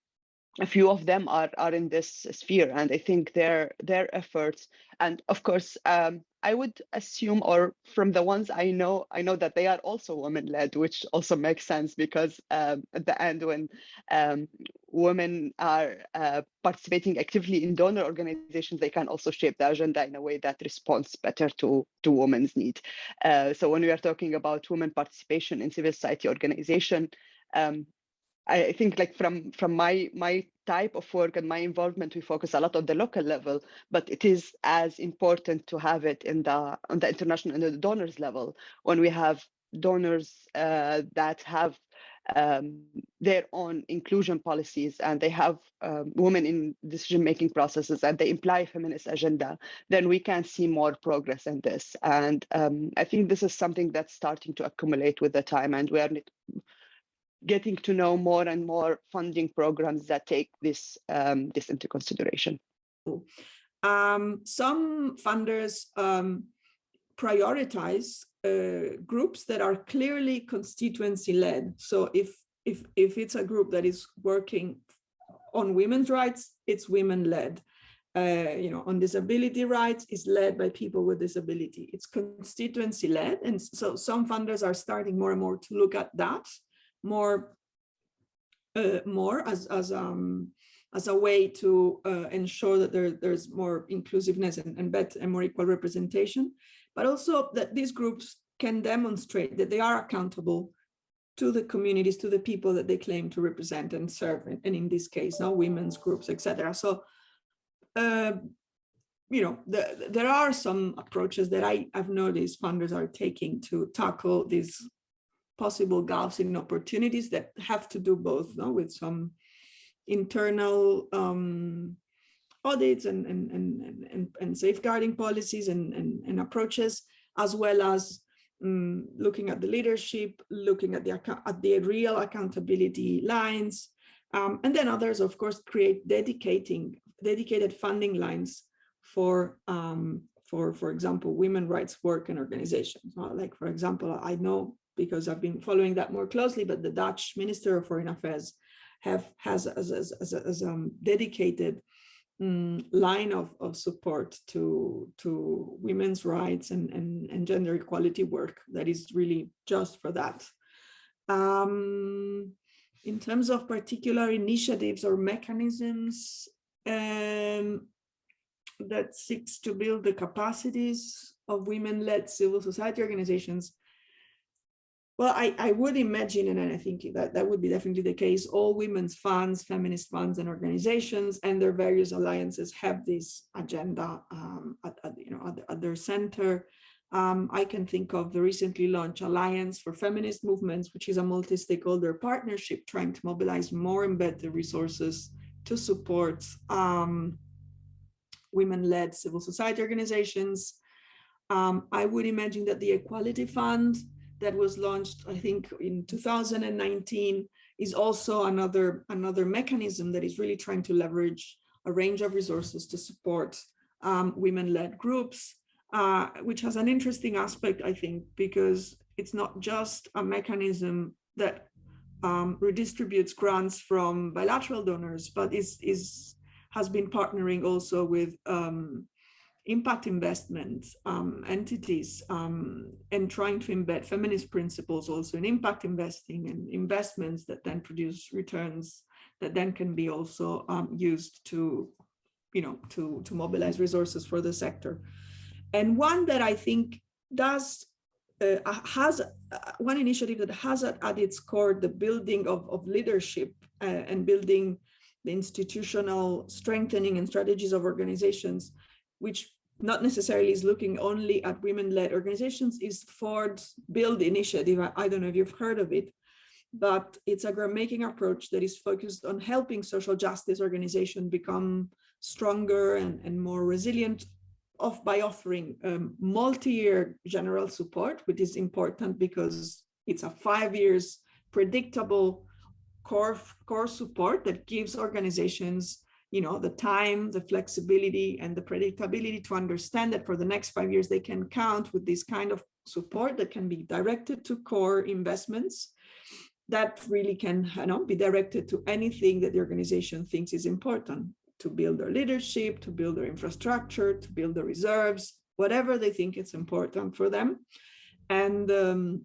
a few of them are are in this sphere, and I think their their efforts, and of course, um, I would assume, or from the ones I know, I know that they are also women-led, which also makes sense because um, at the end, when um, women are uh, participating actively in donor organizations, they can also shape the agenda in a way that responds better to to women's need. Uh, so when we are talking about women participation in civil society organization. Um, I think like from from my my type of work and my involvement, we focus a lot on the local level, but it is as important to have it in the on the international and the donors level when we have donors uh, that have um, their own inclusion policies and they have um, women in decision making processes and they imply feminist agenda then we can see more progress in this. And um, i think this is something that's starting to accumulate with the time and we are getting to know more and more funding programs that take this um, this into consideration. Um, some funders um, prioritize uh, groups that are clearly constituency led. So if if if it's a group that is working on women's rights, it's women led. Uh, you know, on disability rights is led by people with disability. It's constituency led, and so some funders are starting more and more to look at that more uh, more as as um as a way to uh, ensure that there, there's more inclusiveness and, and better and more equal representation, but also that these groups can demonstrate that they are accountable to the communities, to the people that they claim to represent and serve, and, and in this case, now women's groups, etc. So, uh, you know, the, there are some approaches that I, I've noticed funders are taking to tackle these possible gaps in opportunities that have to do both no, with some internal um, audits and, and, and, and, and safeguarding policies and, and, and approaches, as well as um, looking at the leadership, looking at the, at the real accountability lines, um, and then others, of course, create dedicating dedicated funding lines for um, for, for example, women rights work and organizations. Like, for example, I know because I've been following that more closely, but the Dutch Minister of Foreign Affairs have has as, as, as, as um, dedicated um, line of, of support to, to women's rights and, and, and gender equality work that is really just for that. Um, in terms of particular initiatives or mechanisms um, that seeks to build the capacities of women-led civil society organizations, well, I, I would imagine, and I think that that would be definitely the case, all women's funds, feminist funds and organizations and their various alliances have this agenda um, at, at, you know, at, at their center. Um, I can think of the recently launched Alliance for Feminist Movements, which is a multi-stakeholder partnership trying to mobilize more and better resources to support um, women-led civil society organizations. Um, I would imagine that the Equality Fund that was launched, I think, in 2019 is also another, another mechanism that is really trying to leverage a range of resources to support um, women-led groups, uh, which has an interesting aspect, I think, because it's not just a mechanism that um, redistributes grants from bilateral donors, but is, is has been partnering also with um, impact investment um, entities um, and trying to embed feminist principles also in impact investing and investments that then produce returns that then can be also um, used to you know, to, to mobilize resources for the sector. And one that I think does uh, has uh, one initiative that has at, at its core the building of, of leadership uh, and building the institutional strengthening and strategies of organizations, which not necessarily is looking only at women-led organizations, is Ford's Build initiative. I, don't know if you've heard of it, but it's a ground-making approach that is focused on helping social justice organizations become stronger and, and more resilient of by offering um, multi-year general support, which is important because it's a five years predictable core, core support that gives organizations you know, the time, the flexibility and the predictability to understand that for the next five years, they can count with this kind of support that can be directed to core investments that really can you know, be directed to anything that the organization thinks is important to build their leadership, to build their infrastructure, to build the reserves, whatever they think it's important for them. And um,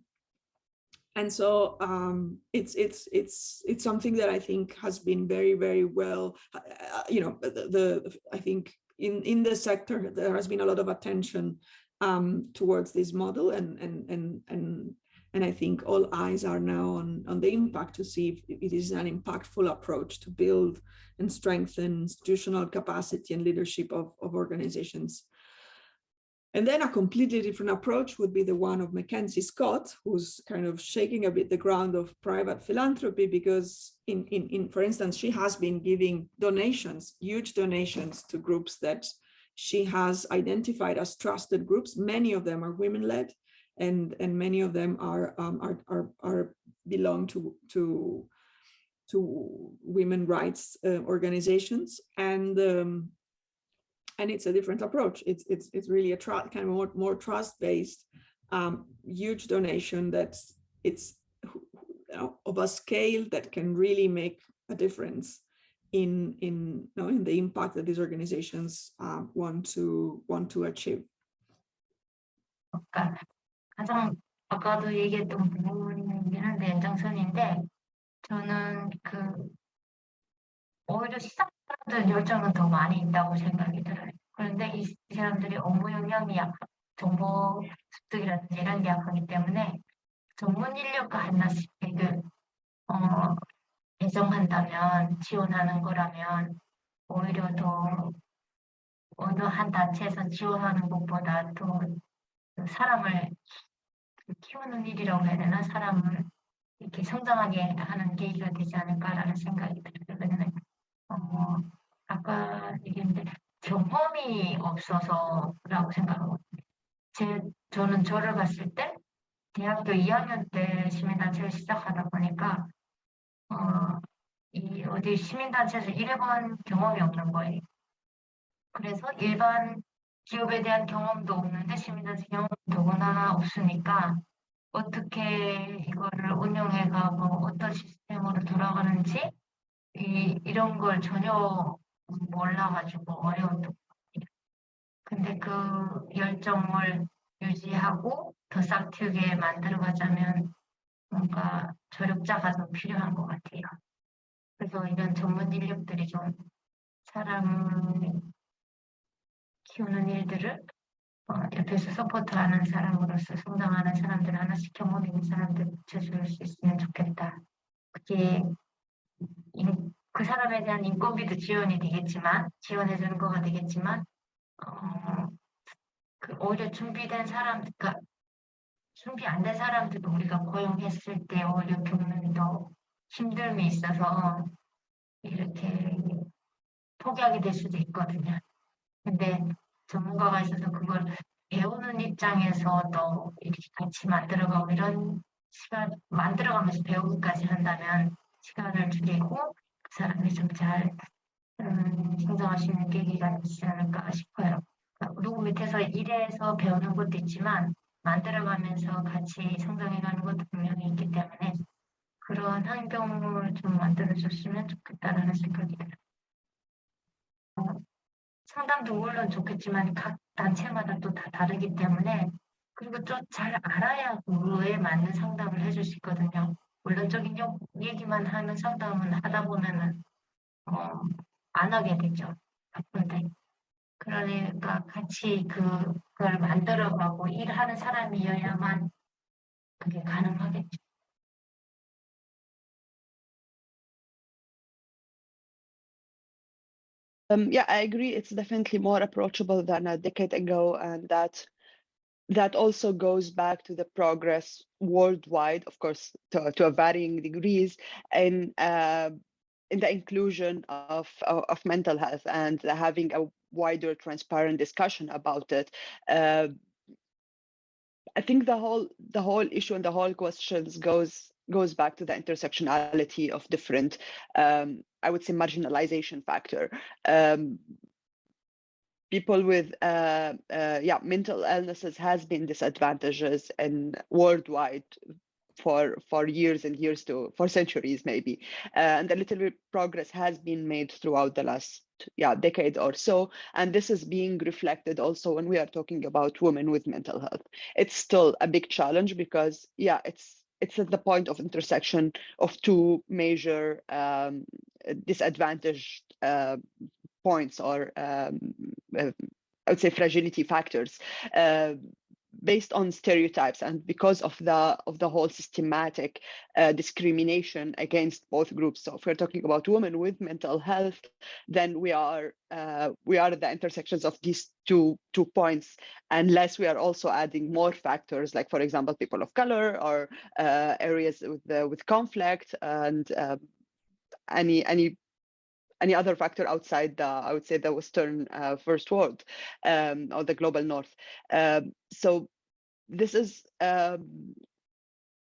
and so um, it's it's it's it's something that I think has been very very well, uh, you know, the, the I think in in the sector there has been a lot of attention um, towards this model and and and and and I think all eyes are now on on the impact to see if it is an impactful approach to build and strengthen institutional capacity and leadership of, of organizations and then a completely different approach would be the one of Mackenzie Scott, who's kind of shaking a bit the ground of private philanthropy because in, in, in for instance, she has been giving donations, huge donations to groups that she has identified as trusted groups. Many of them are women-led and, and many of them are, um, are, are, are belong to, to, to women rights uh, organizations. And um, and it's a different approach. It's it's it's really a kind of more more trust based, um, huge donation that's it's you know, of a scale that can really make a difference in in you know, in the impact that these organizations uh, want to want to achieve. 그러니까 가장 아까도 얘기했던 부분이긴 한데 연장선인데 저는 그 오히려 시작 사람들 열정은 더 많이 있다고 생각이 들어요. 그런데 이 사람들이 업무 역량이 약, 정보 습득이라든지 이런 게 약하기 때문에 전문 인력과 하나씩 그, 어, 예정한다면 지원하는 거라면 오히려 더 어느 한 단체에서 지원하는 것보다 더 사람을 키우는 일이라고 해야 되나 사람을 이렇게 성장하게 하는 계기가 되지 않을까라는 생각이 들어요. 어, 아까 얘기했는데 경험이 없어서라고 생각하거든요. 제, 저는 저를 봤을 때 대학교 2학년 때 시민단체를 시작하다 보니까 어, 이 어디 시민단체에서 일해본 경험이 없는 거예요. 그래서 일반 기업에 대한 경험도 없는데 시민단체 경험도 더구나 없으니까 어떻게 이거를 운영해가고 어떤 시스템으로 돌아가는지 이, 이런 걸 전혀 몰라가지고 어려웠던 근데 그 열정을 유지하고 더 싹트게 만들어가자면 뭔가 조력자가 좀 필요한 것 같아요. 그래서 이런 전문 인력들이 좀 사람을 키우는 일들을 어, 옆에서 서포트하는 사람으로서 성장하는 사람들 하나씩 경험 있는 사람들 붙여줄 수 있으면 좋겠다. 그게 인, 그 사람에 대한 인건비도 지원이 되겠지만 지원해 주는 거가 되겠지만 어, 그 오히려 준비된 사람, 그러니까 준비 안 된 사람들도 우리가 고용했을 때 오히려 겪는 더 힘듦이 있어서 이렇게 포기하게 될 수도 있거든요. 근데 전문가가 있어서 그걸 배우는 입장에서도 이렇게 같이 만들어가고 이런 시간 만들어가면서 배우기까지 한다면 시간을 줄이고 그 사람이 좀잘 음, 성장할 수 있는 계기가 되지 않을까 싶어요. 그러니까 누구 밑에서 일해서 배우는 것도 있지만 만들어가면서 같이 성장해가는 것도 분명히 있기 때문에 그런 환경을 좀 만들어줬으면 좋겠다라는 생각이 들어요. 어, 상담도 물론 좋겠지만 각 단체마다 또 다 다르기 때문에 그리고 좀잘 알아야 그에 맞는 상담을 해줄 수 있거든요. 원론적인 얘기만 하는 상담은 하다 보면은 어, 안 하게 되죠. 바쁜데. 그러니까 같이 그걸 만들어가고 일하는 사람이어야만 그게 가능하겠죠. Um, yeah, I agree. It's definitely more approachable than a decade ago, and that that also goes back to the progress worldwide, of course, to, to a varying degrees, in uh, in the inclusion of, of of mental health and having a wider, transparent discussion about it. Uh, I think the whole the whole issue and the whole questions goes goes back to the intersectionality of different, um, I would say, marginalization factor. Um, people with uh, uh, yeah mental illnesses has been disadvantages and worldwide for for years and years to for centuries maybe. Uh, and a little bit progress has been made throughout the last yeah decade or so. And this is being reflected also when we are talking about women with mental health. It's still a big challenge because yeah it's it's at the point of intersection of two major um, disadvantaged uh, points or um, uh, I would say fragility factors uh, based on stereotypes and because of the of the whole systematic uh, discrimination against both groups. So if we're talking about women with mental health, then we are uh, we are at the intersections of these two two points, unless we are also adding more factors, like for example, people of color or uh, areas with with conflict and um, any any any other factor outside the, I would say, the Western uh, first world um, or the global North. Um, so this is um,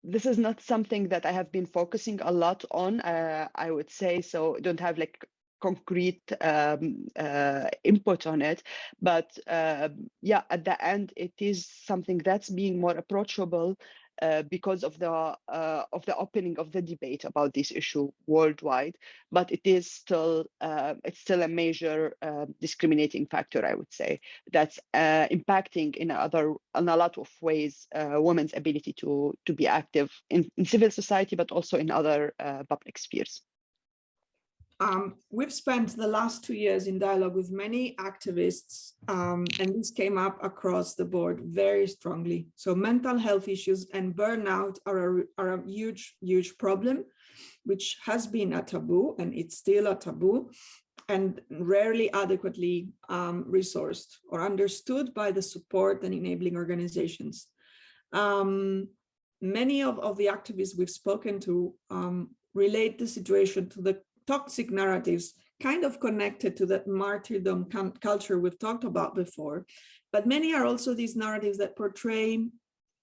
this is not something that I have been focusing a lot on. Uh, I would say so. Don't have like concrete um, uh, input on it, but uh, yeah, at the end, it is something that's being more approachable uh, because of the uh, of the opening of the debate about this issue worldwide, but it is still uh, it's still a major uh, discriminating factor, I would say, that's uh, impacting in other in a lot of ways women's ability to to be active in, in civil society, but also in other public spheres. Um, we've spent the last two years in dialogue with many activists, um, and this came up across the board very strongly. So mental health issues and burnout are a, are a huge, huge problem, which has been a taboo, and it's still a taboo, and rarely adequately um, resourced or understood by the support and enabling organizations. Um, many of, of the activists we've spoken to um, relate the situation to the toxic narratives kind of connected to that martyrdom culture we've talked about before. But many are also these narratives that portray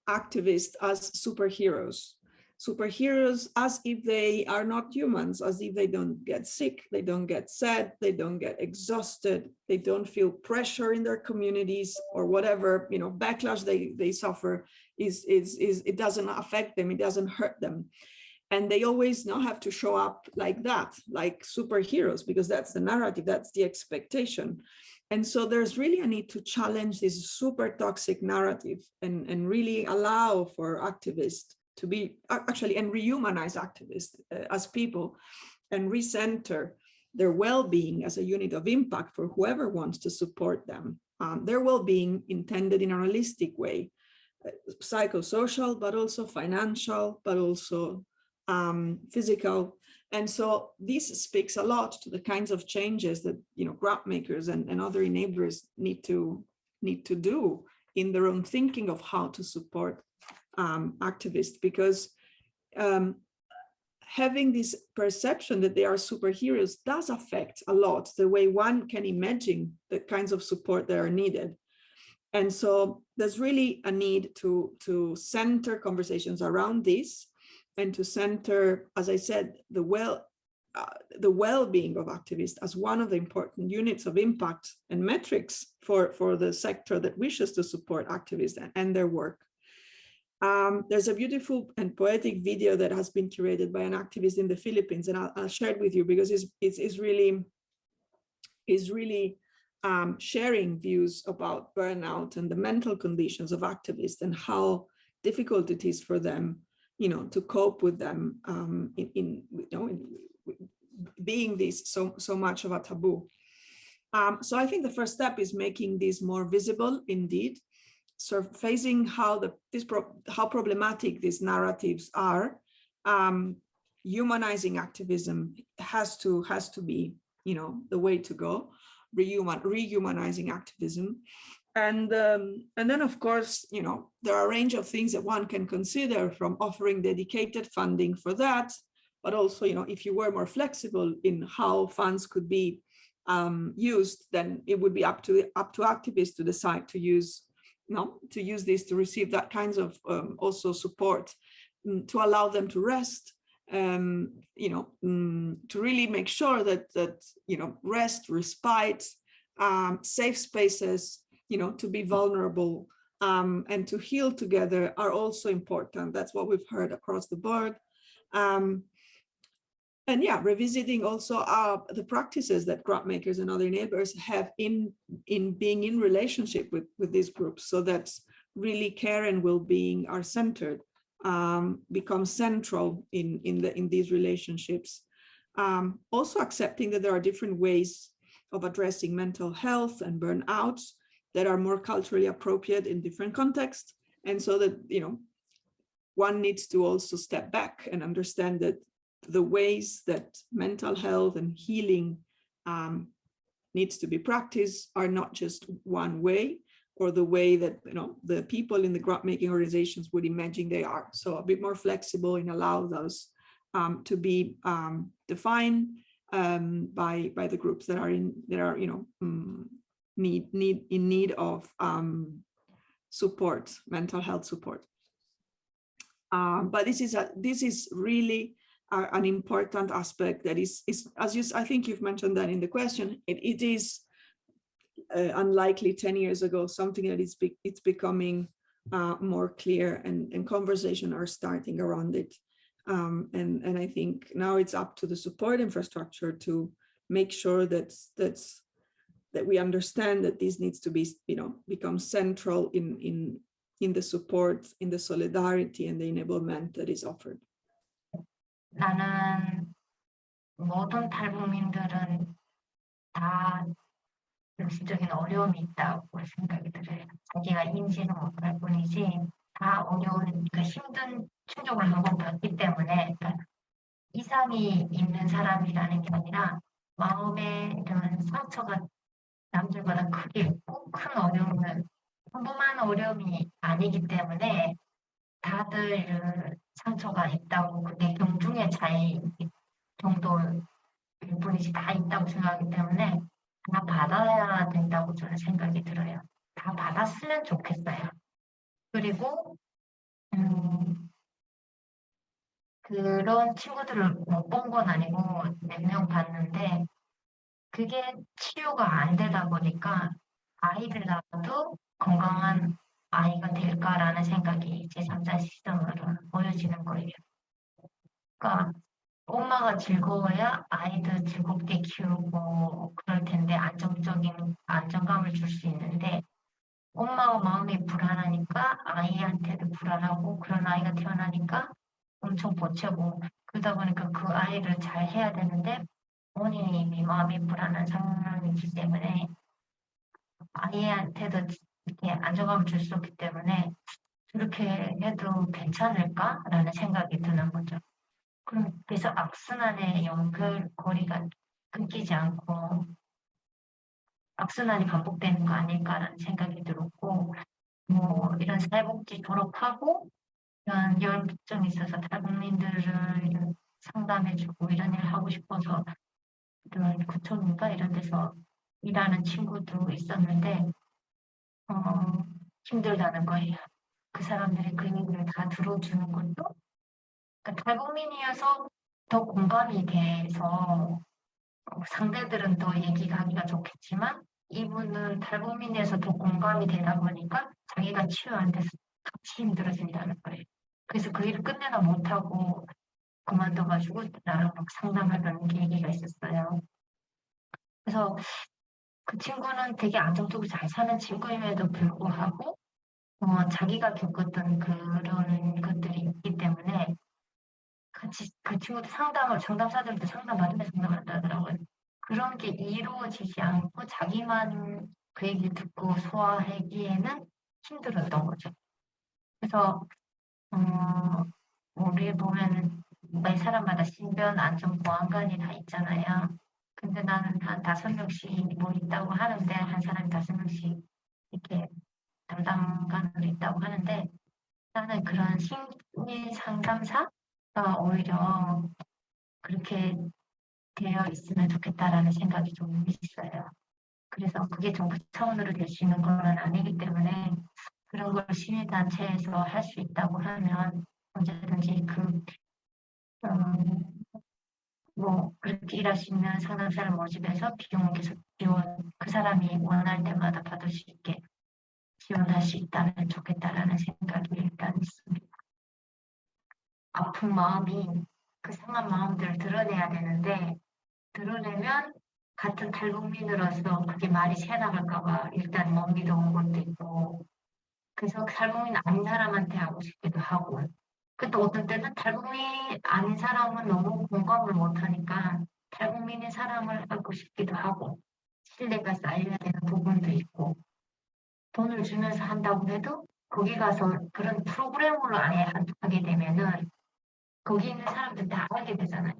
activists as superheroes. Superheroes as if they are not humans, as if they don't get sick, they don't get sad, they don't get exhausted, they don't feel pressure in their communities or whatever, you know, backlash they, they suffer is, is, is, it doesn't affect them, it doesn't hurt them and they always now have to show up like that like superheroes because that's the narrative that's the expectation. And so there's really a need to challenge this super toxic narrative and and really allow for activists to be actually and rehumanize activists uh, as people and recenter their well-being as a unit of impact for whoever wants to support them. Um, their well-being intended in a holistic way uh, psychosocial but also financial but also um, physical. And so this speaks a lot to the kinds of changes that you know grant makers and, and other enablers need to need to do in their own thinking of how to support um, activists because um, having this perception that they are superheroes does affect a lot the way one can imagine the kinds of support that are needed. And so there's really a need to, to center conversations around this and to center, as I said, the well uh, the well-being of activists as one of the important units of impact and metrics for, for the sector that wishes to support activists and, and their work. Um, there's a beautiful and poetic video that has been curated by an activist in the Philippines, and I'll, I'll share it with you because it's, it's, it's really, is really um, sharing views about burnout and the mental conditions of activists and how difficult it is for them you know, to cope with them um, in, in, you know, in being this so, so much of a taboo. Um, so I think the first step is making this more visible indeed, surfacing how the this pro how problematic these narratives are. Um, humanizing activism has to has to be you know the way to go rehuman rehumanizing activism and um, and then of course you know there are a range of things that one can consider from offering dedicated funding for that. But also you know if you were more flexible in how funds could be um, used then it would be up to up to activists to decide to use you know to use this to receive that kinds of um, also support mm, to allow them to rest um, you know, mm, to really make sure that that you know rest, respite, um, safe spaces, you know, to be vulnerable um, and to heal together are also important. That's what we've heard across the board. Um, and yeah, revisiting also uh, the practices that grant makers and other enablers have in in being in relationship with with these groups, so that really care and well-being are centered um, become central in, in, the, in these relationships. Um, also accepting that there are different ways of addressing mental health and burnout that are more culturally appropriate in different contexts. And so that, you know, one needs to also step back and understand that the ways that mental health and healing um, needs to be practiced are not just one way, or the way that you know the people in the grant making organizations would imagine they are. So a bit more flexible and allow those um, to be um, defined um, by by the groups that are in that are you know mm, need need in need of um, support, mental health support. Um, but this is a this is really a, an important aspect that is is as you I think you've mentioned that in the question. It it is uh, unlikely 10 years ago, something that is be it's becoming uh, more clear and, and conversation are starting around it. Um, and, and I think now it's up to the support infrastructure to make sure that that's that we understand that this needs to be, you know, become central in in in the support, in the solidarity and the enablement that is offered. 나는 모든 탈북민들은 다 정신적인 어려움이 있다고 생각이 들어요. 자기가 인지는 못할 뿐이지 다 어려운 그 힘든 충격을 한번 받기 때문에 그러니까 이상이 있는 사람이라는 게 아니라 마음에 이런 상처가 남들보다 크게 있고 큰 어려움은 평범한 어려움이 아니기 때문에 다들 상처가 있다고 그게 경중의 차이 정도일 뿐이지 다 있다고 생각하기 때문에 다 받아야 된다고 저는 생각이 들어요. 다 받았으면 좋겠어요. 그리고 음, 그런 친구들을 못 본 건 아니고 몇 명 봤는데 그게 치유가 안 되다 보니까 아이를 낳아도 건강한 아이가 될까라는 생각이 제3자 시선으로 보여지는 거예요. 그러니까 엄마가 즐거워야 아이도 즐겁게 키우고 그럴 텐데 안정적인 안정감을 줄 수 있는데 엄마가 마음이 불안하니까 아이한테도 불안하고 그런 아이가 태어나니까 엄청 보채고 그러다 보니까 그 아이를 잘 해야 되는데 이미 마음이 불안한 상황이기 때문에 아이한테도 이렇게 안정감을 줄 수 없기 때문에 그렇게 해도 괜찮을까라는 생각이 드는 거죠. 그럼 그래서 악순환의 연결고리가 끊기지 않고 악순환이 반복되는 거 아닐까라는 생각이 들었고 뭐 이런 사회복지 졸업하고 이런 열정이 있어서 탈북민들을 상담해주고 이런 일을 하고 싶어서 구청인가 이런 데서 일하는 친구도 있었는데 어, 힘들다는 거예요. 그 사람들이 그 얘기를 다 들어주는 것도 그러니까 탈북민이어서 더 공감이 돼서 어, 상대들은 더 얘기가 하기가 좋겠지만 이분은 탈북민에서 더 공감이 되다 보니까 자기가 치유 안 돼서 같이 힘들어진다는 거예요. 그래서 그 일을 끝내다 못하고 그만둬가지고 나랑 막 상담하던 계기가 있었어요. 그래서 그 친구는 되게 안정적으로 잘 사는 친구임에도 불구하고 어, 자기가 겪었던 그런 것들이 있기 때문에 같이 그 친구도 상담을 상담사들도 상담 받으면서 상담한다 하더라고요. 그런 게 이루어지지 않고 자기만 그 얘기 듣고 소화하기에는 힘들었던 거죠. 그래서 어, 우리 보면 매 사람마다 신변 안전 보안관이 다 있잖아요. 근데 나는 한 다섯 명씩 뭐 있다고 하는데 한 사람이 다섯 명씩 이렇게 담당관으로 있다고 하는데 나는 그런 심리 상담사가 오히려 그렇게 되어 있으면 좋겠다라는 생각이 좀 있어요. 그래서 그게 정부 차원으로 될 수 있는 건 아니기 때문에 그런 걸 시민단체에서 할 수 있다고 하면 언제든지 그, 음, 뭐, 그렇게 일할 수 있는 상담사를 모집해서 비용을 계속 지원, 그 사람이 원할 때마다 받을 수 있게 지원할 수 있다면 좋겠다라는 생각이 일단 있습니다. 아픈 마음이 그 상한 마음들을 드러내야 되는데 드러내면 같은 탈북민으로서 그게 말이 새나갈까봐 일단 못 믿어온 것도 있고 그래서 탈북민 아닌 사람한테 하고 싶기도 하고 근데 어떤 때는 탈북민 아닌 사람은 너무 공감을 못하니까 탈북민인 사람을 하고 싶기도 하고 신뢰가 쌓여야 되는 부분도 있고 돈을 주면서 한다고 해도 거기 가서 그런 프로그램으로 안에 하게 되면은 거기 있는 사람들 다 알게 되잖아요.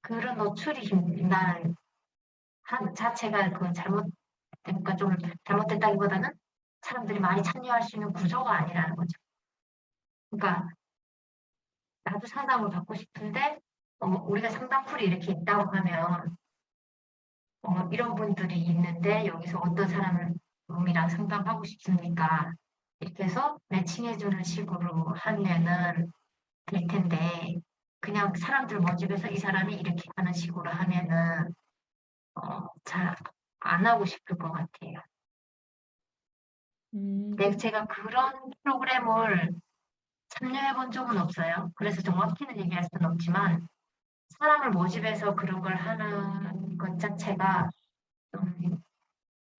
그런 노출이 힘- 나는 한 자체가 그 잘못 그러니까 좀 잘못됐다기보다는 사람들이 많이 참여할 수 있는 구조가 아니라는 거죠. 그러니까 나도 상담을 받고 싶은데 어, 우리가 상담풀이 이렇게 있다고 하면 어, 이런 분들이 있는데 여기서 어떤 사람을 놈이랑 상담하고 싶습니까? 이렇게 해서 매칭해주는 식으로 하면은 될 텐데 그냥 사람들 모집해서 이 사람이 이렇게 하는 식으로 하면은 어, 잘 안 하고 싶을 것 같아요. 음, 네, 제가 그런 프로그램을 참여해 본 적은 없어요. 그래서 정확히는 얘기할 수는 없지만 사람을 모집해서 그런 걸 하는 것 자체가 좀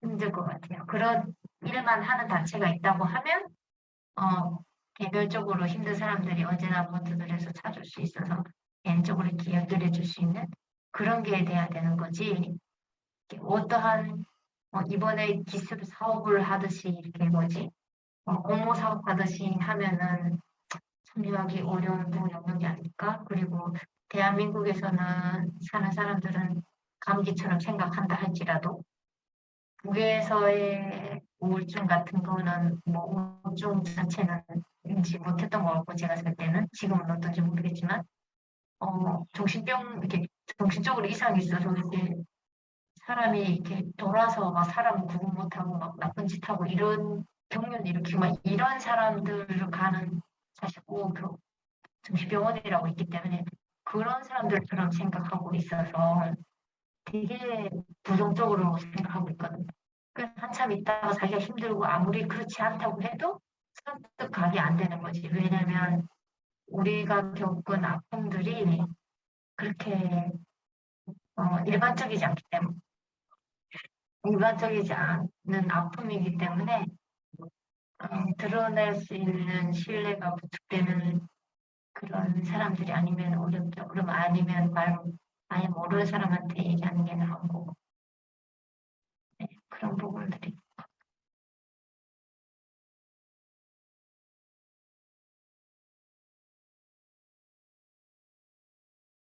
힘들 것 같아요. 그런 일만 하는 단체가 있다고 하면 어, 개별적으로 힘든 사람들이 언제나 모두들에서 찾을 수 있어서 개인적으로 연결해 줄 수 있는 그런 게 돼야 되는 거지. 어떠한 어, 이번에 기습 사업을 하듯이 이렇게 뭐지 어, 공모 사업 하듯이 하면은 참여하기 어려운 부 영역이 아닐까? 그리고 대한민국에서는 사는 사람들은 감기처럼 생각한다 할지라도 북에서의 우울증 같은 거는 뭐 우울증 자체는 인지 못했던 것 같고 제가 살 때는 지금은 어떤지 모르겠지만 어 정신병 이렇게 정신적으로 이상이 있어서 이렇게 사람이 이렇게 돌아서 막 사람 구분 못하고 막 나쁜 짓 하고 이런 경련 일으키고 막 이런 사람들을 가는 사실 꼭그 정신병원이라고 있기 때문에 그런 사람들처럼 생각하고 있어서 되게 부정적으로 생각하고 있거든요. 그래서 한참 있다가 자기가 힘들고 아무리 그렇지 않다고 해도 가게 안 되는 거지. 왜냐면 우리가 겪은 아픔들이 그렇게 어, 일반적이지 않기 때문에 일반적이지 않은 아픔이기 때문에 어, 드러낼 수 있는 신뢰가 부축되는 그런 사람들이 아니면 어렵죠. 그럼 아니면 말 아예 모르는 사람한테 얘기하는 게 나은 거고 네, 그런 부분들이